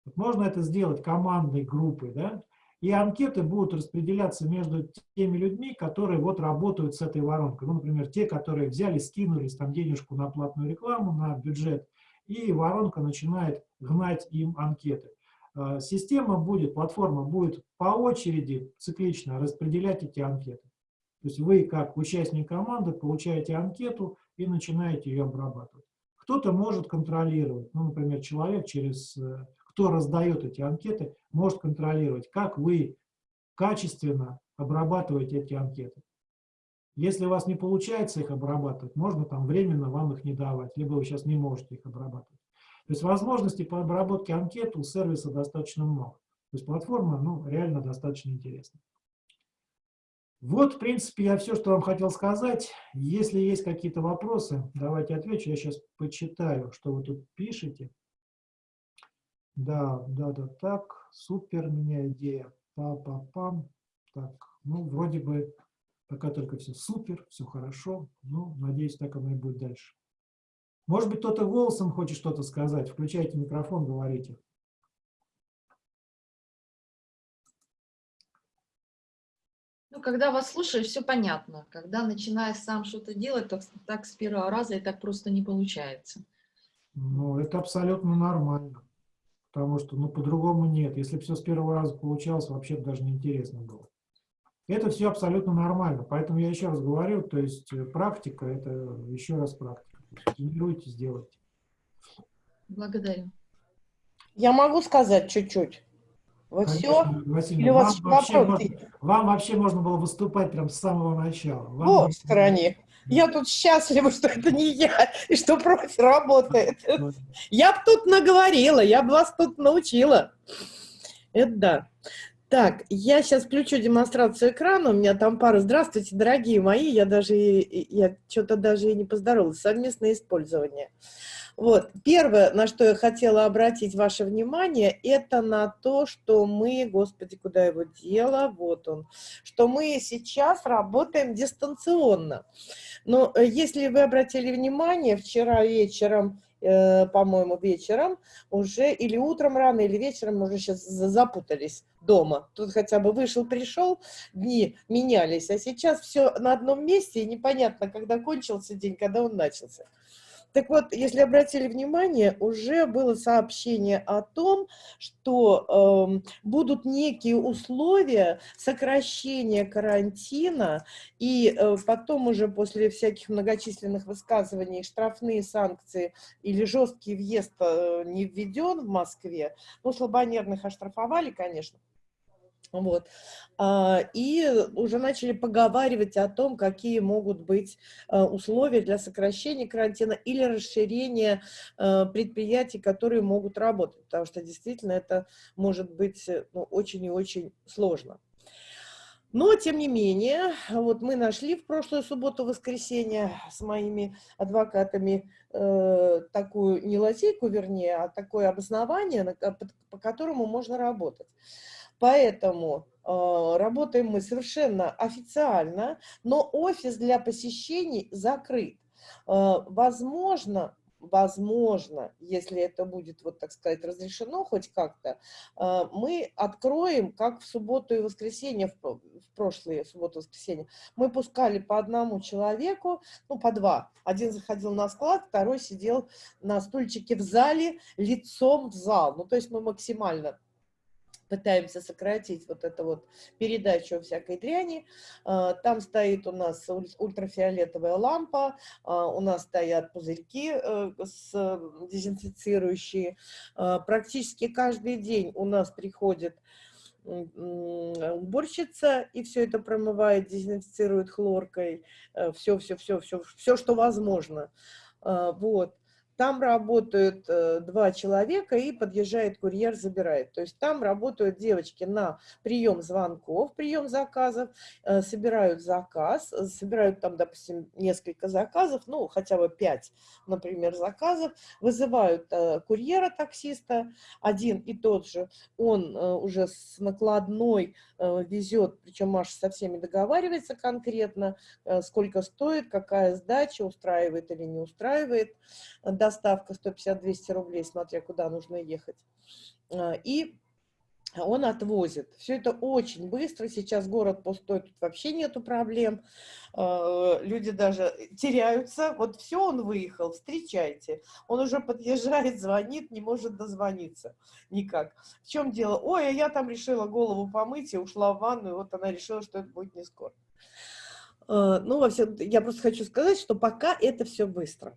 Вот можно это сделать командной группой, да? И анкеты будут распределяться между теми людьми, которые вот работают с этой воронкой. Ну, например, те, которые взяли, скинулись там денежку на платную рекламу, на бюджет, и воронка начинает гнать им анкеты. Э, система будет, платформа будет по очереди циклично распределять эти анкеты. То есть вы, как участник команды, получаете анкету и начинаете ее обрабатывать. Кто-то может контролировать, ну, например, человек, через, э, кто раздает эти анкеты, может контролировать, как вы качественно обрабатываете эти анкеты. Если у вас не получается их обрабатывать, можно там временно вам их не давать, либо вы сейчас не можете их обрабатывать. То есть возможностей по обработке анкет у сервиса достаточно много. То есть платформа ну, реально достаточно интересна. Вот, в принципе, я все, что вам хотел сказать. Если есть какие-то вопросы, давайте отвечу. Я сейчас почитаю, что вы тут пишете. Да, да, да, так. Супер, меня идея. Па-па-пам. Так, ну, вроде бы пока только все супер, все хорошо. Ну, надеюсь, так оно и будет дальше. Может быть, кто-то голосом хочет что-то сказать. Включайте микрофон, говорите. Ну, когда вас слушаешь, все понятно. Когда начинаешь сам что-то делать, то так с первого раза и так просто не получается. Ну, это абсолютно нормально. Потому что, ну, по-другому нет. Если бы все с первого раза получалось, вообще даже неинтересно было. То Это все абсолютно нормально. Поэтому я еще раз говорю, то есть э, практика – это еще раз практика. Тренируйтесь, делайте. Благодарю. Я могу сказать чуть-чуть? Вы все? Конечно, Василий, Или у вас вам, вообще можно, вам вообще можно было выступать прям с самого начала. Вам О, не- в стороне. Я тут счастлива, что это не я, и что профи работает. Я бы тут наговорила, я бы вас тут научила. Это да. Так, я сейчас включу демонстрацию экрана, у меня там пара. Здравствуйте, дорогие мои, я даже, я что-то даже и не поздоровалась. Совместное использование. Вот, первое, на что я хотела обратить ваше внимание, это на то, что мы, господи, куда его дело, вот он, что мы сейчас работаем дистанционно. Но э, если вы обратили внимание, вчера вечером, э, по-моему, вечером, уже или утром рано, или вечером, уже сейчас запутались дома. Тут хотя бы вышел, пришел, дни менялись, а сейчас все на одном месте, и непонятно, когда кончился день, когда он начался. Так вот, если обратили внимание, уже было сообщение о том, что эм, будут некие условия сокращения карантина, и э, потом уже после всяких многочисленных высказываний штрафные санкции или жесткий въезд э, не введен в Москве, ну, слабонервных оштрафовали, конечно, вот. А, И уже начали поговаривать о том, какие могут быть а, условия для сокращения карантина или расширения а, предприятий, которые могут работать, потому что действительно это может быть э, ну, очень и очень сложно. Но, тем не менее, вот мы нашли в прошлую субботу-воскресенье с моими адвокатами э, такую, не лазейку, вернее, а такое обоснование, на по, по которому можно работать. Поэтому э, работаем мы совершенно официально, но офис для посещений закрыт. Э, возможно, возможно, если это будет, вот так сказать, разрешено хоть как-то, э, мы откроем, как в субботу и воскресенье, в про- в прошлые субботу и воскресенье, мы пускали по одному человеку, ну, по два. Один заходил на склад, второй сидел на стульчике в зале, лицом в зал. Ну, то есть мы максимально пытаемся сократить вот эту вот передачу всякой дряни. А, Там стоит у нас уль- ультрафиолетовая лампа, а, у нас стоят пузырьки э, с дезинфицирующие. А, Практически каждый день у нас приходит уборщица и все это промывает, дезинфицирует хлоркой, все, все, все, что возможно. Вот. Там работают э, два человека и подъезжает курьер, забирает. То есть там работают девочки на прием звонков, прием заказов, э, собирают заказ, э, собирают там, допустим, несколько заказов, ну, хотя бы пять, например, заказов, вызывают курьера, таксиста, один и тот же, он уже с накладной везет, причем Маша со всеми договаривается конкретно, сколько стоит, какая сдача, устраивает или не устраивает э, доставка 150-200 рублей, смотря куда нужно ехать. А, И он отвозит. Все это очень быстро. Сейчас город пустой, тут вообще нету проблем. А, Люди даже теряются. Вот все, он выехал, встречайте. Он уже подъезжает, звонит, не может дозвониться никак. В чем дело? Ой, а я там решила голову помыть и ушла в ванну, и вот она решила, что это будет не скоро. А, Ну, во всем, я просто хочу сказать, что пока это все быстро.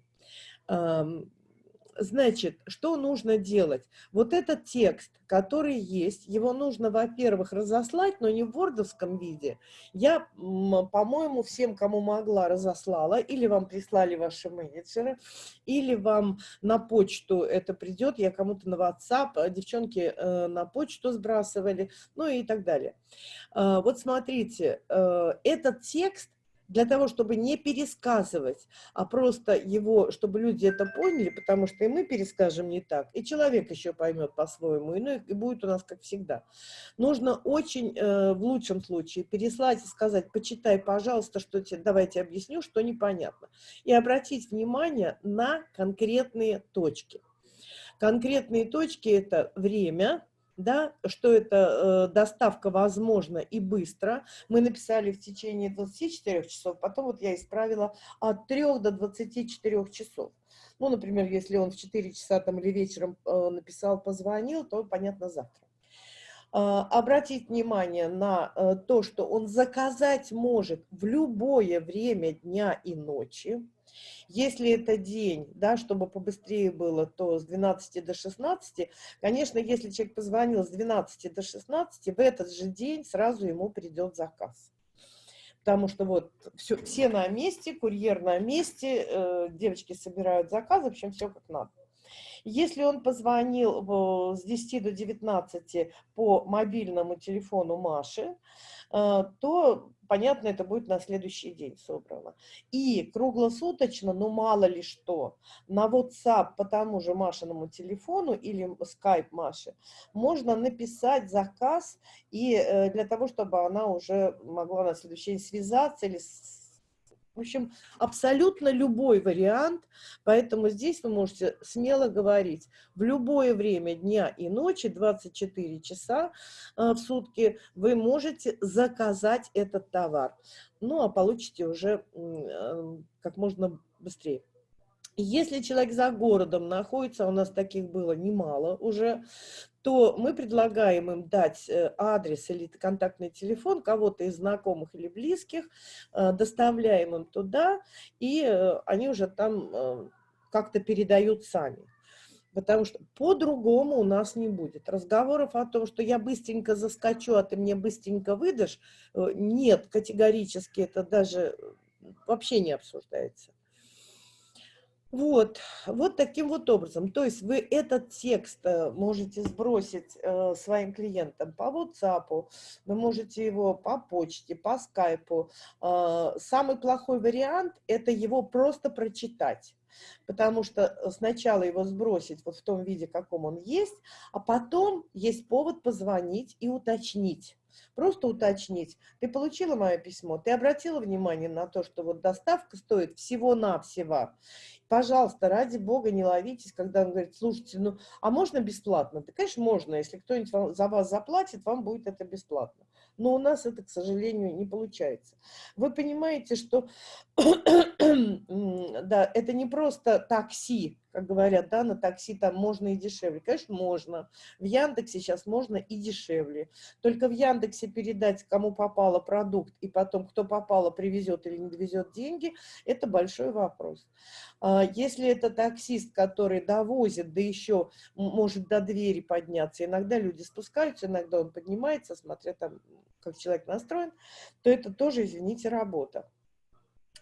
Значит, что нужно делать? Вот этот текст, который есть, его нужно, во-первых, разослать, но не в вордовском виде. Я, по-моему, всем, кому могла, разослала, или вам прислали ваши менеджеры, или вам на почту это придет, я кому-то на WhatsApp, а девчонки э, на почту сбрасывали, ну и так далее. А, Вот смотрите, э, этот текст для того, чтобы не пересказывать, а просто его, чтобы люди это поняли, потому что и мы перескажем не так, и человек еще поймет по-своему, и, ну, и будет у нас как всегда. Нужно очень, э, в лучшем случае, переслать и сказать, почитай, пожалуйста, что тебе, давайте объясню, что непонятно. И обратить внимание на конкретные точки. Конкретные точки – это время, да, что это э, доставка возможна и быстро. Мы написали в течение 24 часов, потом вот я исправила от 3 до 24 часов. Ну, например, если он в 4 часа там или вечером э, написал, позвонил, то, понятно, завтра. а, обратить внимание на э, то, что он заказать может в любое время дня и ночи. Если это день, да, чтобы побыстрее было, то с 12 до 16. Конечно, если человек позвонил с 12 до 16, в этот же день сразу ему придет заказ. Потому что вот все, все на месте, курьер на месте, э, девочки собирают заказы, в общем, все как надо. Если он позвонил с 10 до 19 по мобильному телефону Маши, э, то, понятно, это будет на следующий день собрано. И круглосуточно, ну мало ли что, на WhatsApp по тому же Машиному телефону или Skype Маши можно написать заказ и э, для того, чтобы она уже могла на следующий день связаться или в общем, абсолютно любой вариант, поэтому здесь вы можете смело говорить, в любое время дня и ночи, 24 часа э, в сутки, вы можете заказать этот товар. Ну, а получите уже э, как можно быстрее. Если человек за городом находится, у нас таких было немало уже, то мы предлагаем им дать э, адрес или контактный телефон кого-то из знакомых или близких, э, доставляем им туда, и э, они уже там как-то передают сами. Потому что по-другому у нас не будет. Разговоров о том, что я быстренько заскочу, а ты мне быстренько выдашь, нет, категорически это даже вообще не обсуждается. Вот, вот таким вот образом. То есть вы этот текст э, можете сбросить э, своим клиентам по WhatsApp, вы можете его по почте, по скайпу. Э, самый плохой вариант – это его просто прочитать. Потому что сначала его сбросить вот в том виде, каком он есть, а потом есть повод позвонить и уточнить. Просто уточнить. Ты получила мое письмо? Ты обратила внимание на то, что вот доставка стоит всего-навсего? Пожалуйста, ради бога, не ловитесь, когда он говорит, слушайте, ну, а можно бесплатно? Да, конечно, можно. Если кто-нибудь за вас заплатит, вам будет это бесплатно. Но у нас это, к сожалению, не получается. Вы понимаете, что (clears throat) да, это не просто такси, как говорят, да, на такси там можно и дешевле. Конечно, можно. В Яндексе сейчас можно и дешевле. Только в Яндексе передать, кому попало продукт, и потом, кто попало, привезет или не довезет деньги, это большой вопрос. А если это таксист, который довозит, да еще может до двери подняться, иногда люди спускаются, иногда он поднимается, смотря там, как человек настроен, то это тоже, извините, работа.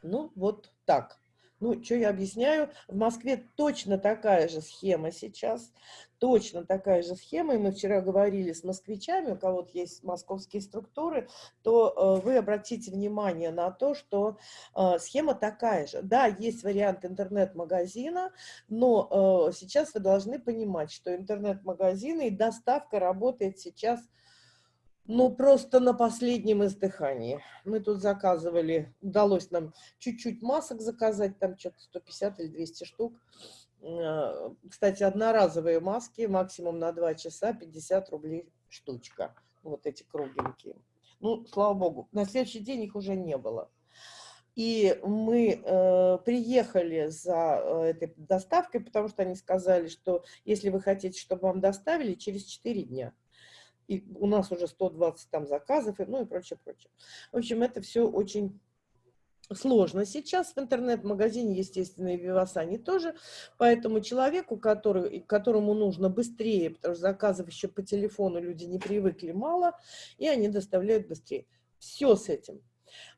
Ну, вот так. Ну, что я объясняю? В Москве точно такая же схема сейчас, точно такая же схема, и мы вчера говорили с москвичами, у кого-то есть московские структуры, то э, вы обратите внимание на то, что э, схема такая же. Да, есть вариант интернет-магазина, но э, сейчас вы должны понимать, что интернет-магазины и доставка работает сейчас ну, просто на последнем издыхании. Мы тут заказывали, удалось нам чуть-чуть масок заказать, там что-то 150 или 200 штук. А, кстати, одноразовые маски, максимум на 2 часа, 50 рублей штучка. Вот эти кругленькие. Ну, слава богу, на следующий день их уже не было. И мы э, приехали за э, этой доставкой, потому что они сказали, что если вы хотите, чтобы вам доставили, через 4 дня и у нас уже 120 там заказов, и, ну и прочее, прочее. В общем, это все очень сложно сейчас. В интернет-магазине, естественно, и в Вивасане тоже. Поэтому человеку, который, которому нужно быстрее, потому что заказов еще по телефону люди не привыкли мало, и они доставляют быстрее. Все с этим.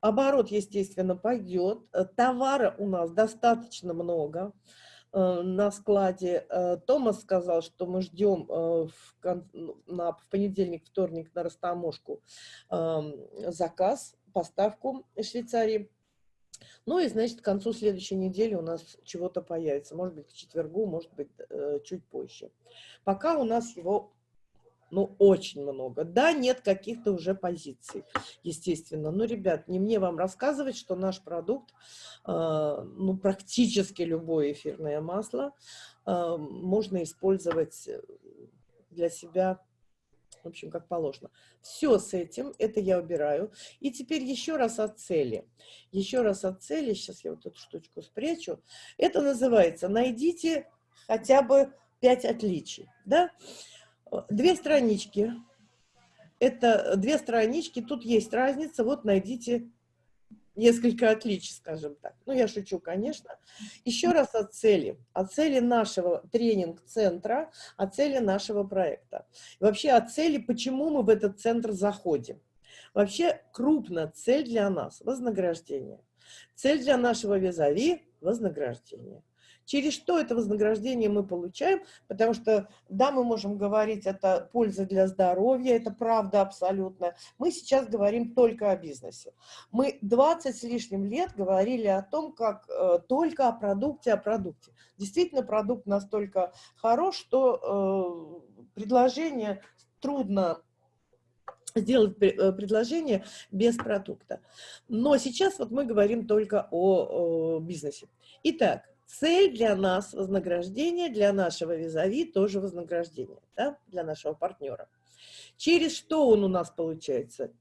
Оборот, естественно, пойдет. Товара у нас достаточно много. Э, на складе. Э, Томас сказал, что мы ждем э, в, ну, на, в понедельник, вторник на растаможку эм, заказ, поставку из Швейцарии. Ну и, значит, к концу следующей недели у нас чего-то появится. Может быть, к четвергу, может быть, чуть позже. Пока у нас его ну, очень много. Да, нет каких-то уже позиций, естественно. Но, ребят, не мне вам рассказывать, что наш продукт, э, ну, практически любое эфирное масло э, можно использовать для себя в общем, как положено. Все с этим, это я убираю. И теперь еще раз о цели. Еще раз о цели, сейчас я вот эту штучку спрячу. Это называется «Найдите хотя бы пять отличий». Да? Две странички Это две странички, тут есть разница, вот найдите несколько отличий, скажем так. Ну, я шучу, конечно. Еще раз о цели. О цели нашего тренинг-центра, о цели нашего проекта. вообще о цели, почему мы в этот центр заходим. Вообще крупная цель для нас – вознаграждение. Цель для нашего визави – вознаграждение. Через что это вознаграждение мы получаем? Потому что, да, мы можем говорить, это польза для здоровья, это правда абсолютно. Мы сейчас говорим только о бизнесе. Мы 20 с лишним лет говорили о том, как э, только о продукте, о продукте. Действительно, продукт настолько хорош, что э, предложение трудно сделать э, предложение без продукта. Но сейчас вот мы говорим только о, о бизнесе. Итак, Цель для нас вознаграждение, для нашего визави тоже вознаграждение, да, для нашего партнера. Через что он у нас получается?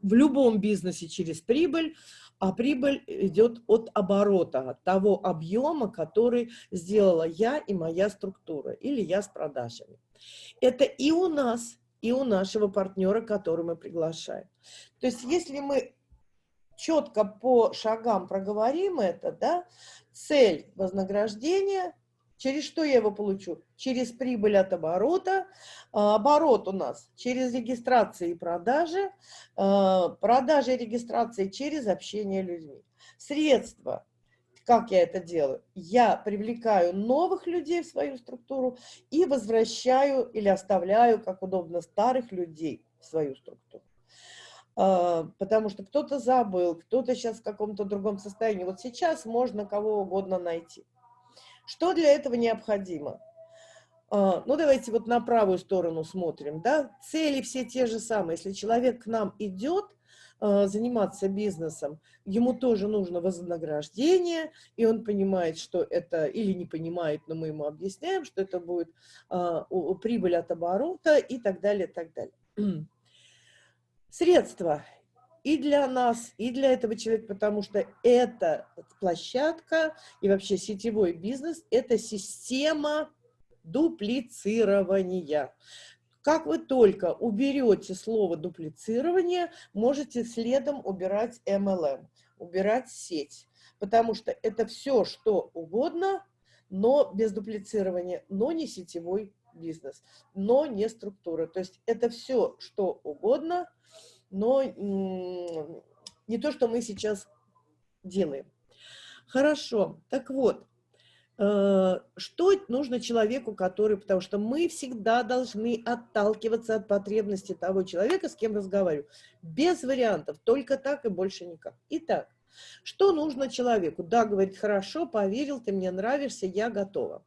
В любом бизнесе через прибыль, а прибыль идет от оборота, от того объема, который сделала я и моя структура, или я с продажами. Это и у нас, и у нашего партнера, который мы приглашаем. То есть если мы четко по шагам проговорим это, да, цель вознаграждения, через что я его получу? Через прибыль от оборота, а, оборот у нас через регистрации и продажи, а, продажи и регистрации через общение людьми. Средства, как я это делаю? Я привлекаю новых людей в свою структуру и возвращаю или оставляю, как удобно, старых людей в свою структуру. А, потому что кто-то забыл, кто-то сейчас в каком-то другом состоянии. Вот сейчас можно кого угодно найти. Что для этого необходимо? А, ну, давайте вот на правую сторону смотрим. Да? Цели все те же самые. Если человек к нам идет а, заниматься бизнесом, ему тоже нужно вознаграждение, и он понимает, что это, или не понимает, но мы ему объясняем, что это будет прибыль от оборота и так далее, так далее средства и для нас, и для этого человека, потому что это площадка и вообще сетевой бизнес – это система дуплицирования. Как вы только уберете слово дуплицирование, можете следом убирать MLM, убирать сеть, потому что это все, что угодно, но без дуплицирования, но не сетевой бизнес, но не структура. То есть это все, что угодно – но не то, что мы сейчас делаем. Хорошо, так вот, э, что нужно человеку, который, потому что мы всегда должны отталкиваться от потребностей того человека, с кем разговариваю. Без вариантов, только так и больше никак. Итак, что нужно человеку? Да, говорит, хорошо, поверил, ты мне нравишься, я готова.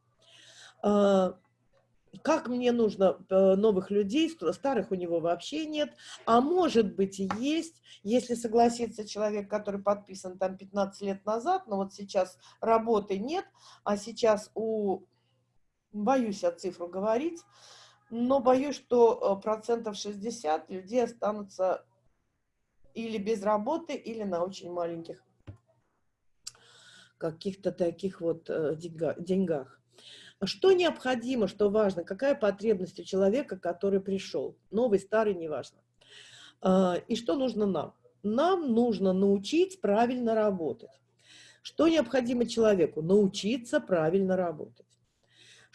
Как мне нужно э, новых людей, старых у него вообще нет, а может быть и есть, если согласится человек, который подписан там 15 лет назад, но вот сейчас работы нет, а сейчас у, боюсь от цифру говорить, но боюсь, что э, процентов 60 людей останутся или без работы, или на очень маленьких каких-то таких вот э, деньгах. Что необходимо, что важно, какая потребность у человека, который пришел, новый, старый, неважно. А, и что нужно нам? Нам нужно научить правильно работать. Что необходимо человеку? Научиться правильно работать.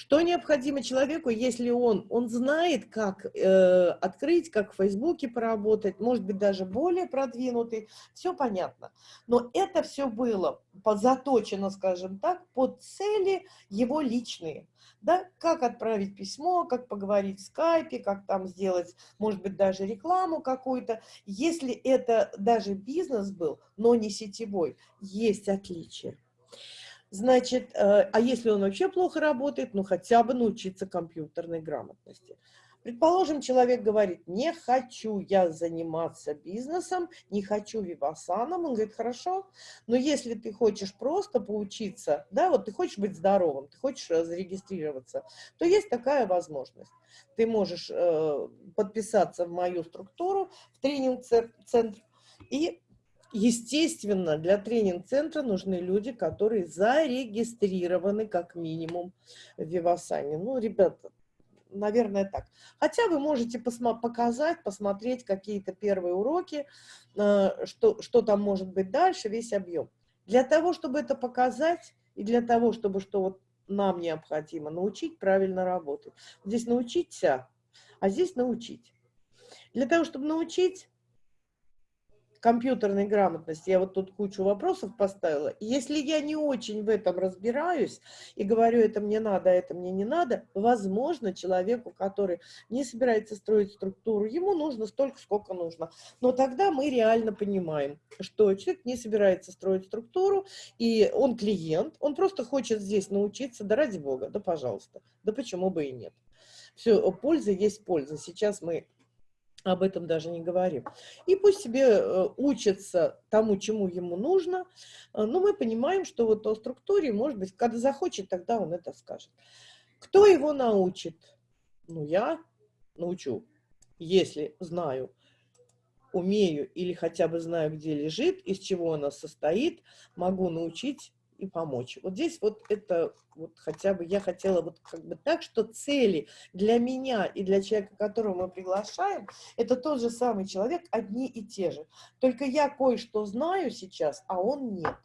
Что необходимо человеку, если он, он знает, как э, открыть, как в Фейсбуке поработать, может быть, даже более продвинутый, все понятно. Но это все было заточено, скажем так, под цели его личные. Да? Как отправить письмо, как поговорить в скайпе, как там сделать, может быть, даже рекламу какую-то. Если это даже бизнес был, но не сетевой, есть отличие. Значит, э, а если он вообще плохо работает, ну хотя бы научиться компьютерной грамотности. Предположим, человек говорит, не хочу я заниматься бизнесом, не хочу вивасаном. Он говорит, хорошо, но если ты хочешь просто поучиться, да, вот ты хочешь быть здоровым, ты хочешь зарегистрироваться, то есть такая возможность. Ты можешь э, подписаться в мою структуру, в тренинг-центр, и Естественно, для тренинг-центра нужны люди, которые зарегистрированы как минимум в Вивасане. Ну, ребята, наверное, так. Хотя вы можете показать, посмотреть какие-то первые уроки, э, что, что там может быть дальше, весь объем. Для того, чтобы это показать, и для того, чтобы что вот нам необходимо, научить правильно работать. Здесь научиться, а здесь научить. Для того, чтобы научить, компьютерной грамотности, я вот тут кучу вопросов поставила, если я не очень в этом разбираюсь и говорю, это мне надо, а это мне не надо, возможно, человеку, который не собирается строить структуру, ему нужно столько, сколько нужно. Но тогда мы реально понимаем, что человек не собирается строить структуру, и он клиент, он просто хочет здесь научиться, да ради бога, да пожалуйста, да почему бы и нет. Все, польза есть польза. Сейчас мы об этом даже не говорим. И пусть себе э, учится тому, чему ему нужно, э, но мы понимаем, что вот о структуре, может быть, когда захочет, тогда он это скажет. Кто его научит? Ну, я научу, если знаю, умею или хотя бы знаю, где лежит, из чего она состоит, могу научить и помочь. Вот здесь вот это вот хотя бы я хотела вот как бы так, что цели для меня и для человека, которого мы приглашаем, это тот же самый человек, одни и те же. Только я кое-что знаю сейчас, а он нет.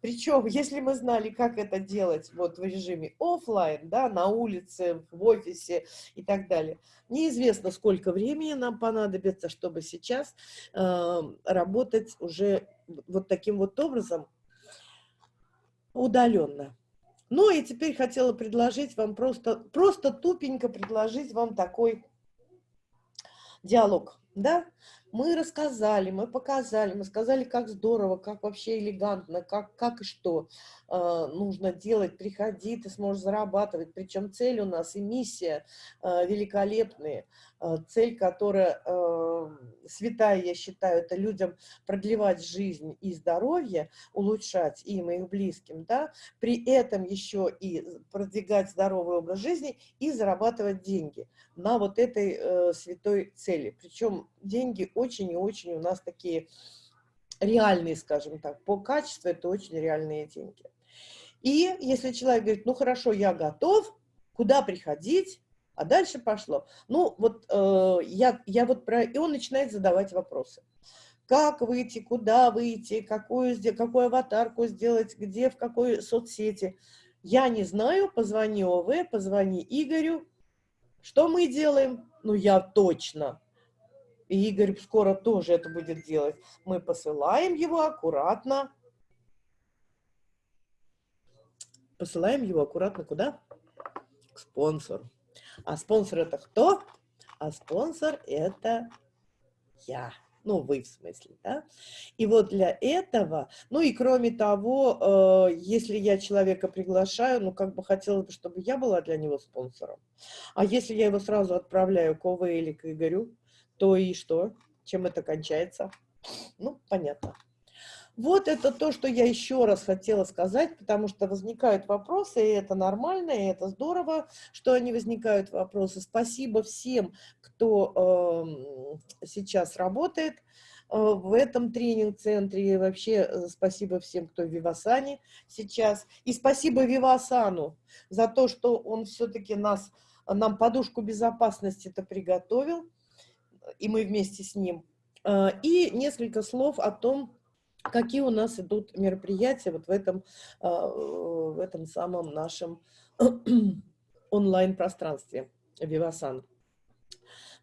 Причем, если мы знали, как это делать вот в режиме офлайн, да, на улице, в офисе и так далее, неизвестно, сколько времени нам понадобится, чтобы сейчас э, работать уже вот таким вот образом, удаленно. Ну и теперь хотела предложить вам просто, просто тупенько предложить вам такой диалог, да? Мы рассказали, мы показали, мы сказали, как здорово, как вообще элегантно, как, как и что э, нужно делать. Приходи, ты сможешь зарабатывать. Причем цель у нас и миссия э, великолепные. Э, цель, которая э, святая, я считаю, это людям продлевать жизнь и здоровье, улучшать им и их близким, да? при этом еще и продвигать здоровый образ жизни и зарабатывать деньги на вот этой э, святой цели. Причем деньги очень и очень у нас такие реальные, скажем так, по качеству это очень реальные деньги. И если человек говорит, ну хорошо, я готов, куда приходить, а дальше пошло. Ну вот э, я, я вот про... И он начинает задавать вопросы. Как выйти, куда выйти, какую, какую аватарку сделать, где, в какой соцсети. Я не знаю, позвони ОВ, позвони Игорю. Что мы делаем? Ну я точно и Игорь скоро тоже это будет делать. Мы посылаем его аккуратно. Посылаем его аккуратно куда? К спонсору. А спонсор это кто? А спонсор это я. Ну, вы в смысле, да? И вот для этого, ну и кроме того, э, если я человека приглашаю, ну, как бы хотелось бы, чтобы я была для него спонсором. А если я его сразу отправляю к ОВ или к Игорю, то и что? Чем это кончается? Ну, понятно. Вот это то, что я еще раз хотела сказать, потому что возникают вопросы, и это нормально, и это здорово, что они возникают вопросы. Спасибо всем, кто э, сейчас работает э, в этом тренинг-центре, и вообще э, спасибо всем, кто в Вивасане сейчас. И спасибо Вивасану за то, что он все-таки нас, нам подушку безопасности-то приготовил и мы вместе с ним. А, и несколько слов о том, какие у нас идут мероприятия вот в этом, а, в этом самом нашем (clears throat) онлайн-пространстве Вивасан.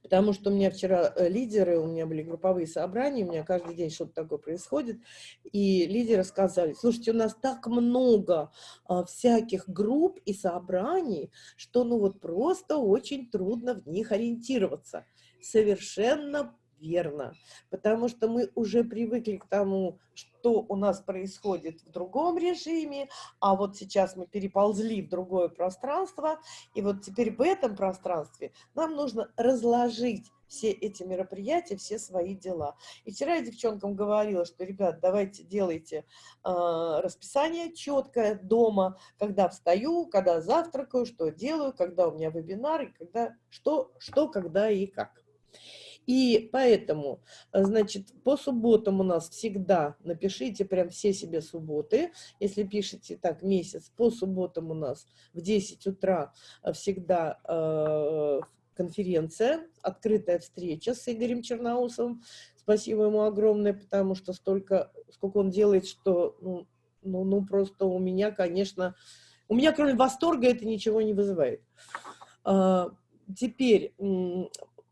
Потому что у меня вчера э, лидеры, у меня были групповые собрания, у меня каждый день что-то такое происходит, и лидеры сказали, слушайте, у нас так много а, всяких групп и собраний, что ну вот просто очень трудно в них ориентироваться совершенно верно, потому что мы уже привыкли к тому, что у нас происходит в другом режиме, а вот сейчас мы переползли в другое пространство, и вот теперь в этом пространстве нам нужно разложить все эти мероприятия, все свои дела. И вчера я девчонкам говорила, что, ребят, давайте делайте э, расписание четкое дома, когда встаю, когда завтракаю, что делаю, когда у меня вебинары, когда, что, что, когда и как. И поэтому, э, значит, по субботам у нас всегда, напишите прям все себе субботы, если пишете так месяц, по субботам у нас в 10 утра э, всегда э, конференция, открытая встреча с Игорем Черноусовым. Спасибо ему огромное, потому что столько, сколько он делает, что, ну, ну, ну просто у меня, конечно, у меня кроме восторга это ничего не вызывает. А, теперь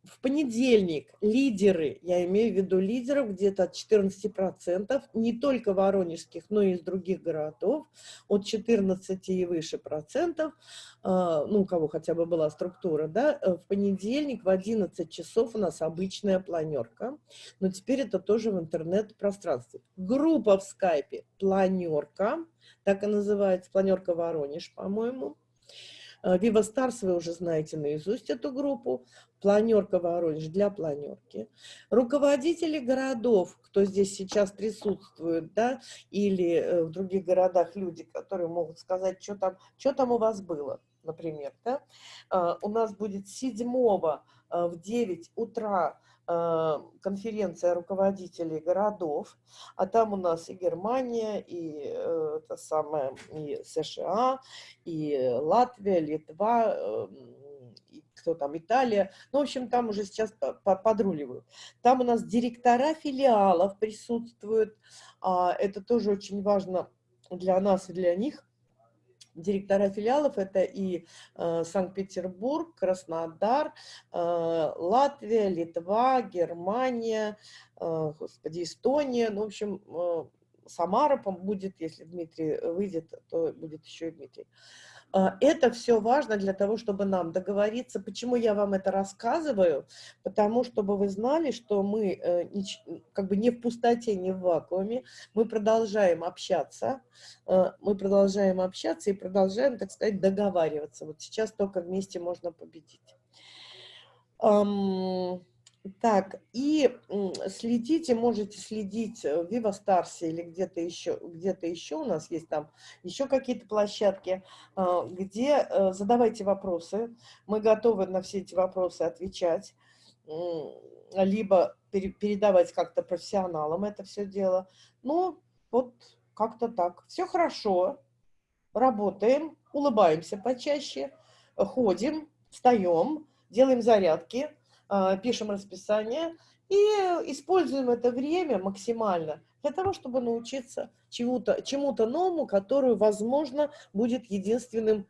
в понедельник лидеры, я имею в виду лидеров, где-то от 14%, не только воронежских, но и из других городов, от 14 и выше процентов, а, ну, у кого хотя бы была структура, да, э, в понедельник в 11 часов у нас обычная планерка, но теперь это тоже в интернет-пространстве. Группа в скайпе планерка, так и называется, планерка Воронеж, по-моему. Viva Stars вы уже знаете наизусть эту группу. Планерка Воронеж для планерки. Руководители городов, кто здесь сейчас присутствует, да, или э, в других городах люди, которые могут сказать, что там, что там у вас было, например, да. А, у нас будет 7 э, в 9 утра Э, конференция руководителей городов, а там у нас и Германия, и э, это самое, и США, и Латвия, Литва, э, и кто там, Италия. Ну, в общем, там уже сейчас подруливают. Там у нас директора филиалов присутствуют. А это тоже очень важно для нас и для них директора филиалов это и э, Санкт-Петербург, Краснодар, э, Латвия, Литва, Германия, э, господи, Эстония, ну, в общем, э, Самара будет, если Дмитрий выйдет, то будет еще и Дмитрий. Это все важно для того, чтобы нам договориться. Почему я вам это рассказываю? Потому, чтобы вы знали, что мы э, как бы не в пустоте, не в вакууме. Мы продолжаем общаться, э, мы продолжаем общаться и продолжаем, так сказать, договариваться. Вот сейчас только вместе можно победить. Так, и следите, можете следить в Viva Stars или где-то еще, где-то еще у нас есть там еще какие-то площадки, а, где э, задавайте вопросы, мы готовы на все эти вопросы отвечать, либо передавать как-то профессионалам это все дело. Ну, вот как-то так. Все хорошо, работаем, улыбаемся почаще, ходим, встаем, делаем зарядки, пишем расписание и используем это время максимально для того, чтобы научиться чему-то чему, -то, новому, которое, возможно, будет единственным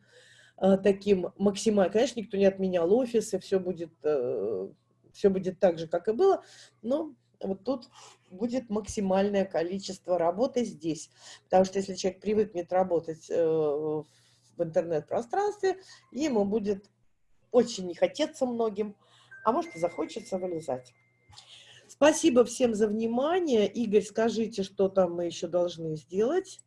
а, таким максимальным. Конечно, никто не отменял офисы, все будет, э, все будет так же, как и было, но вот тут будет максимальное количество работы здесь. Потому что если человек привыкнет работать э, в интернет-пространстве, ему будет очень не хотеться многим, а может и захочется вылезать. Спасибо всем за внимание. Игорь, скажите, что там мы еще должны сделать?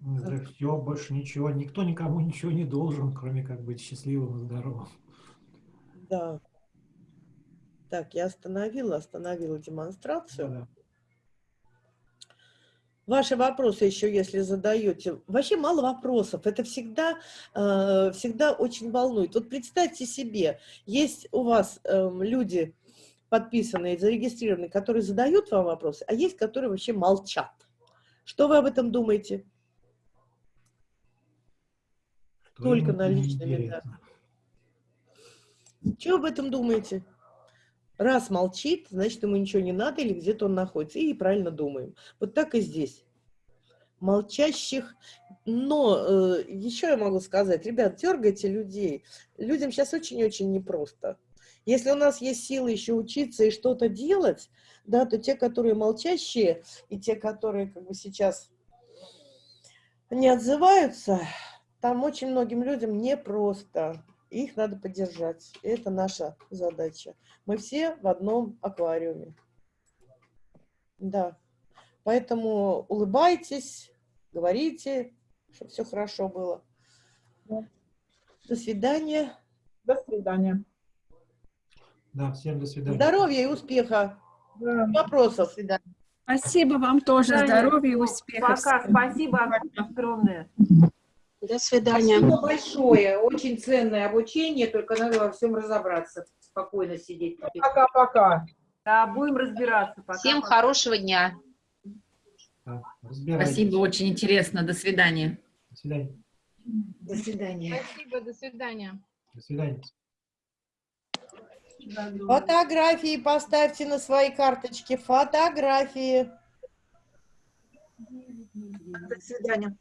Да все, больше ничего. Никто никому ничего не должен, кроме как быть счастливым и здоровым. Да. Так, я остановила, остановила демонстрацию. Да. Ваши вопросы еще, если задаете, вообще мало вопросов, это всегда, э, всегда очень волнует. Вот представьте себе, есть у вас э, люди подписанные, зарегистрированные, которые задают вам вопросы, а есть, которые вообще молчат. Что вы об этом думаете? Что Только наличными. Да. Что об этом думаете? Раз молчит, значит, ему ничего не надо или где-то он находится. И правильно думаем. Вот так и здесь. Молчащих. Но э, еще я могу сказать, ребят, дергайте людей. Людям сейчас очень-очень непросто. Если у нас есть силы еще учиться и что-то делать, да, то те, которые молчащие, и те, которые как бы сейчас не отзываются, там очень многим людям непросто их надо поддержать. Это наша задача. Мы все в одном аквариуме. Да. Поэтому улыбайтесь, говорите, чтобы все хорошо было. Да. До свидания. До свидания. Да, всем до свидания. Здоровья и успеха. Да. Вопросов. До свидания. Спасибо вам тоже. Здоровья и успехов. Пока. Спасибо огромное. До свидания. Спасибо большое. Очень ценное обучение, только надо во всем разобраться. Спокойно сидеть. Пока-пока. Да, будем разбираться. Пока. Всем хорошего дня. Спасибо, очень интересно. До свидания. До свидания. До свидания. Спасибо, до свидания. До свидания. Фотографии поставьте на свои карточки. Фотографии. До свидания.